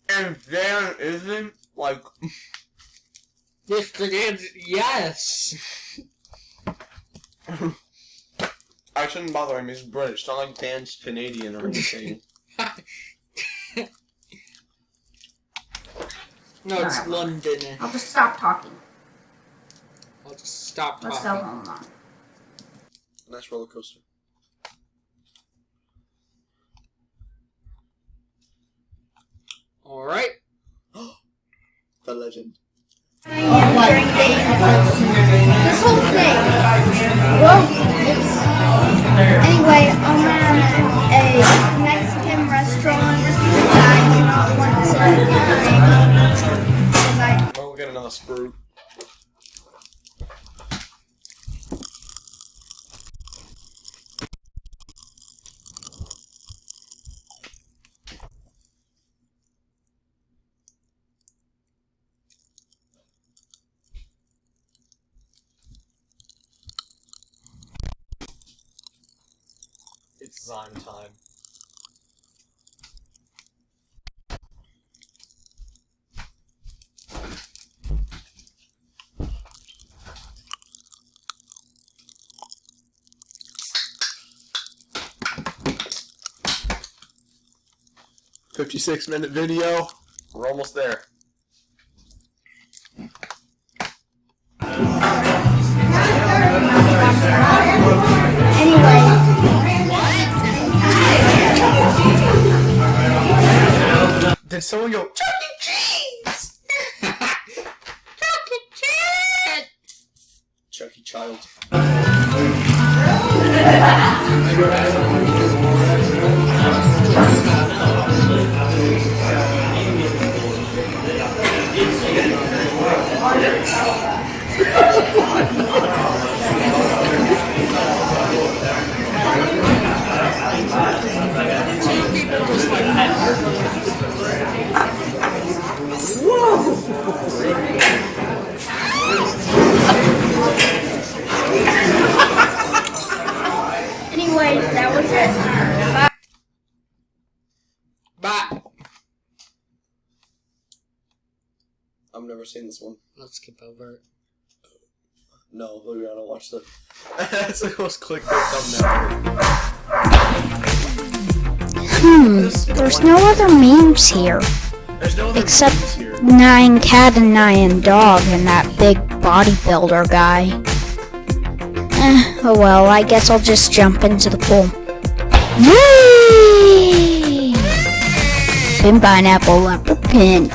Speaker 2: And Dan isn't like
Speaker 1: This the did, yes.
Speaker 2: I shouldn't bother him. He's British, not like Dan's Canadian or anything. *laughs*
Speaker 1: No, it's
Speaker 3: Alright.
Speaker 1: London.
Speaker 3: I'll just stop talking.
Speaker 1: I'll just stop talking.
Speaker 3: Let's go
Speaker 1: talking.
Speaker 3: home now.
Speaker 2: nice roller coaster.
Speaker 1: Alright. *gasps*
Speaker 2: The legend.
Speaker 3: This whole thing. Well, anyway, I'm at a Mexican restaurant that I do not want to name because I
Speaker 2: Well, we'll get on a sprue. Zyme time. Fifty-six minute video. We're almost there. Did someone
Speaker 1: skip over.
Speaker 2: No, we're gonna watch the. That's the most clickbait thumbnail.
Speaker 8: Hmm, there's no other memes here.
Speaker 2: There's no other
Speaker 8: Except-
Speaker 2: memes here.
Speaker 8: Nine cat and nine dog and that big bodybuilder guy. Eh, oh well, I guess I'll just jump into the pool. Whee! Pin pineapple leopard pin.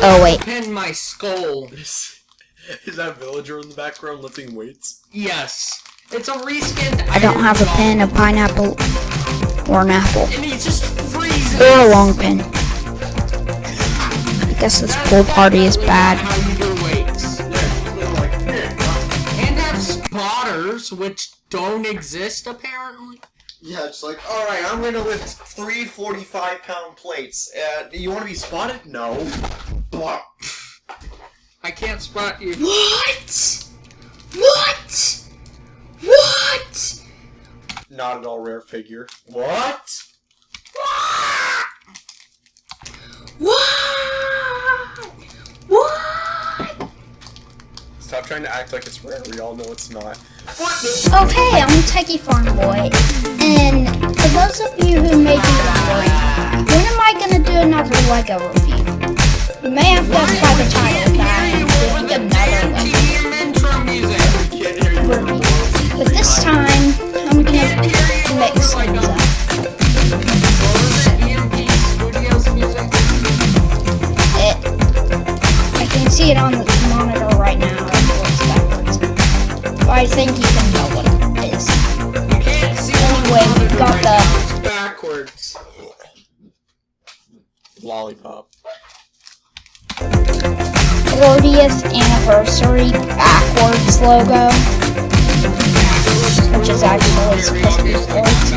Speaker 8: Oh, wait.
Speaker 1: Pin my skull.
Speaker 2: Is, is that villager in the background lifting weights?
Speaker 1: Yes. It's a reskin.
Speaker 8: I don't have a pin, a pineapple, or an apple,
Speaker 1: And he just freezes.
Speaker 8: or a long pin. I guess this pool party is bad.
Speaker 1: How you do weights. And have spotters, which don't exist apparently.
Speaker 2: Yeah, it's like, alright, I'm gonna lift three 45 pound plates. Uh, you wanna be spotted? No. Blah.
Speaker 1: I can't spot you.
Speaker 3: What? What? What?
Speaker 2: Not at all rare figure. What?
Speaker 3: What? What? What?
Speaker 2: Stop trying to act like it's rare. We all know it's not.
Speaker 3: Okay, I'm Techie Farm Boy, and for those of you who may be wondering, when am I gonna do another Lego review? You may have guessed by the title that I'm doing another Lego review, but this time I'm gonna mix things up.
Speaker 1: What? It,
Speaker 3: I can see it on the monitor right now. I think you can tell what it is.
Speaker 1: You can't see
Speaker 3: Anyway, we've got
Speaker 1: right
Speaker 3: the-
Speaker 1: now. Backwards.
Speaker 2: Lollipop.
Speaker 3: 40th anniversary backwards logo, which is actually supposed to be forwards.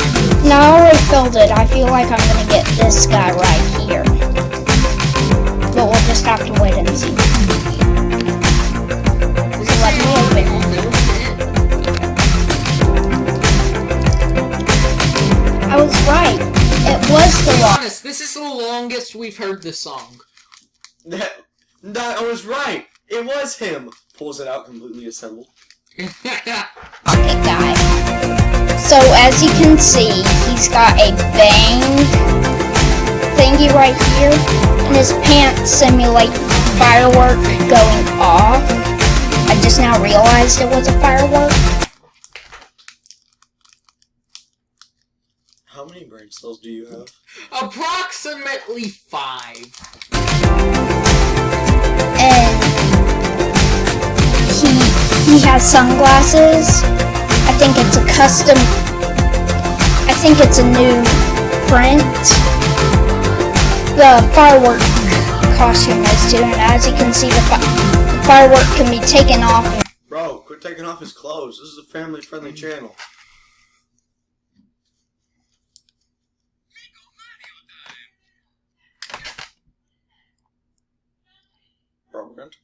Speaker 3: No, I already filled it. I feel like I'm gonna get this guy right here. But we'll just have to wait and see. I right. It was the law.
Speaker 1: honest, this is the longest we've heard this song.
Speaker 2: That, that I was right. It was him. Pulls it out completely assembled.
Speaker 3: pocket guy. So as you can see, he's got a bang thingy right here, and his pants simulate firework going off. I just now realized it was a firework.
Speaker 2: How many brain cells do you have?
Speaker 1: Approximately five.
Speaker 3: and he he has sunglasses. I think it's a custom. I think it's a new print. The firework costume is too, and as you can see, the, fi- the firework can be taken off.
Speaker 2: Bro, quit taking off his clothes. This is a family-friendly channel. Bro, we're going to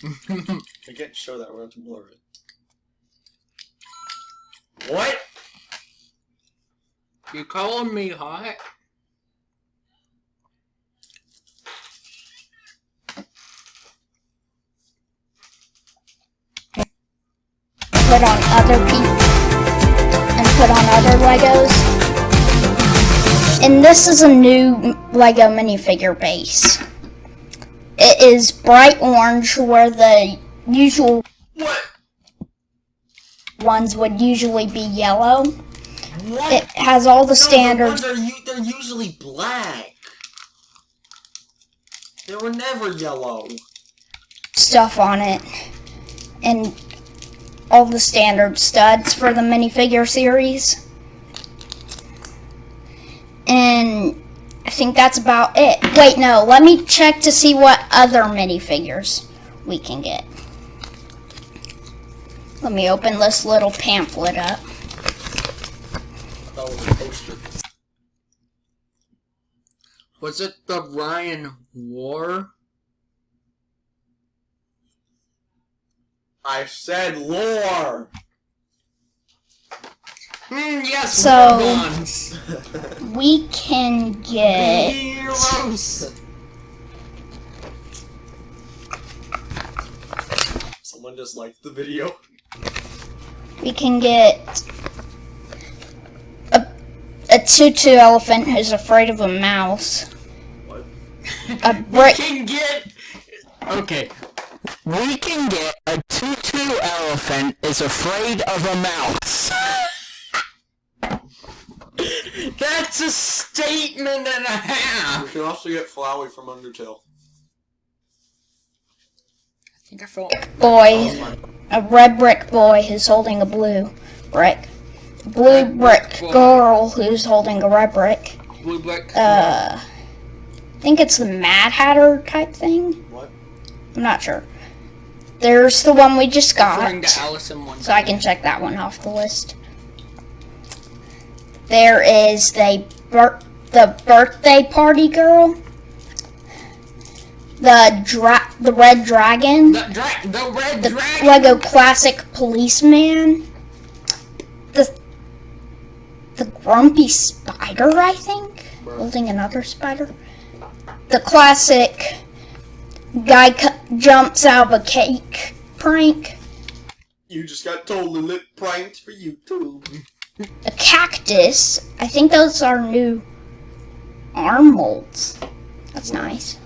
Speaker 2: blur. I can't show that. We're going to blur it. What?
Speaker 1: You calling me hot?
Speaker 3: put on other people and put on other Legos. And this is a new Lego minifigure base. It is bright orange where the usual
Speaker 2: What?
Speaker 3: ones would usually be yellow.
Speaker 2: What?
Speaker 3: It has all the
Speaker 2: No,
Speaker 3: standards.
Speaker 2: The are they're usually black. They were never yellow.
Speaker 3: stuff on it and all the standard studs for the minifigure series. And I think that's about it. Wait, no, let me check to see what other minifigures we can get. Let me open this little pamphlet up.
Speaker 2: Was
Speaker 1: it the Ryan War?
Speaker 2: I said lore.
Speaker 1: Mm, yes,
Speaker 3: So- *laughs* We can get
Speaker 1: Heroes.
Speaker 2: Someone just liked the video.
Speaker 3: we can get a, a tutu elephant who's afraid of a mouse.
Speaker 2: What?
Speaker 3: A *laughs*
Speaker 1: We can get. Okay,
Speaker 4: We can get a tutu elephant is afraid of a mouse. *laughs*
Speaker 1: that's a statement and a half.
Speaker 2: You can also get Flowey from Undertale.
Speaker 1: I think I felt.
Speaker 3: boy, a red brick boy who's holding a blue brick. A blue brick
Speaker 1: boy.
Speaker 3: girl who's holding a red brick.
Speaker 1: Blue brick.
Speaker 3: Uh, I think it's the Mad Hatter type thing.
Speaker 2: What?
Speaker 3: I'm not sure. There's the one we just got,
Speaker 1: to Alice in Wonderland.
Speaker 3: so I can check that one off the list. There is the bir- the birthday party girl. The dra- the red dragon.
Speaker 1: The, dra- the red
Speaker 3: the
Speaker 1: dragon.
Speaker 3: Lego classic policeman. The the grumpy spider, I think, holding another spider. The classic guy cu- jumps out of a cake prank.
Speaker 2: You just got totally lit pranked for YouTube.
Speaker 3: A cactus. I think those are new arm molds. That's nice.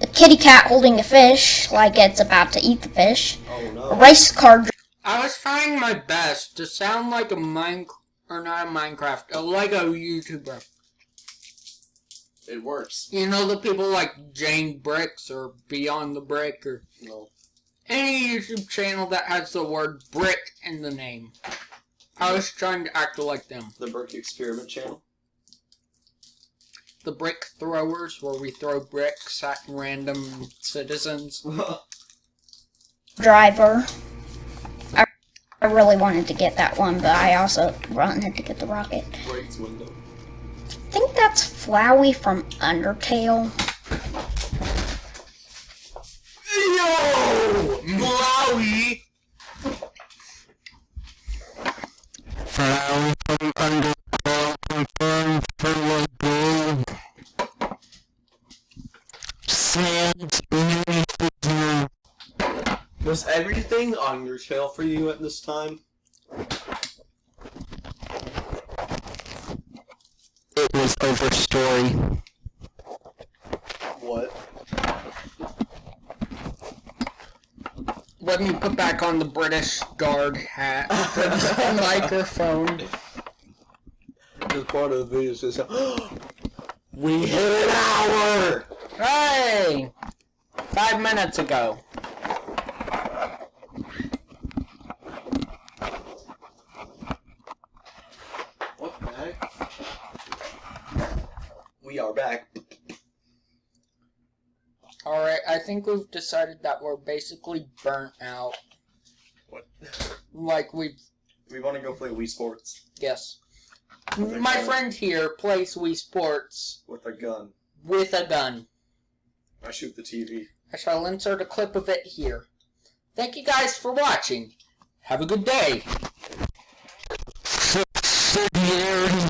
Speaker 3: A kitty cat holding a fish, like it's about to eat the fish.
Speaker 2: Oh
Speaker 3: A
Speaker 2: no.
Speaker 3: race car
Speaker 1: I was trying my best to sound like a mine or not a Minecraft, uh, a Lego YouTuber.
Speaker 2: It works.
Speaker 1: You know the people like JangBricks or Beyond the Brick or
Speaker 2: No.
Speaker 1: any YouTube channel that has the word brick in the name. I was trying to act like them.
Speaker 2: The Brick Experiment channel.
Speaker 1: The brick throwers, where we throw bricks at random citizens. *laughs*
Speaker 3: driver. I, I really wanted to get that one, but I also wanted to get the rocket.
Speaker 2: Breaks window.
Speaker 3: I think that's Flowey from Undertale.
Speaker 2: Yo! Flowey!
Speaker 4: Flower from confirmed for Lagoon. Sans minifigure.
Speaker 2: Was everything on your tail for you at this time?
Speaker 4: It was overstory.
Speaker 2: What?
Speaker 1: Let me put back on the British guard hat for *laughs* the microphone.
Speaker 2: This part of the video says, We hit an hour!
Speaker 1: Hey! Five minutes ago.
Speaker 2: What the heck? We are back.
Speaker 1: Alright, I think we've decided that we're basically burnt out.
Speaker 2: What?
Speaker 1: Like we
Speaker 2: We want to go play Wii Sports
Speaker 1: yes. My
Speaker 2: gun.
Speaker 1: friend here plays Wii Sports
Speaker 2: with a gun.
Speaker 1: with a gun.
Speaker 2: I shoot the TV.
Speaker 1: I shall insert a clip of it here. Thank you guys for watching. Have a good day.
Speaker 4: Subsidiarity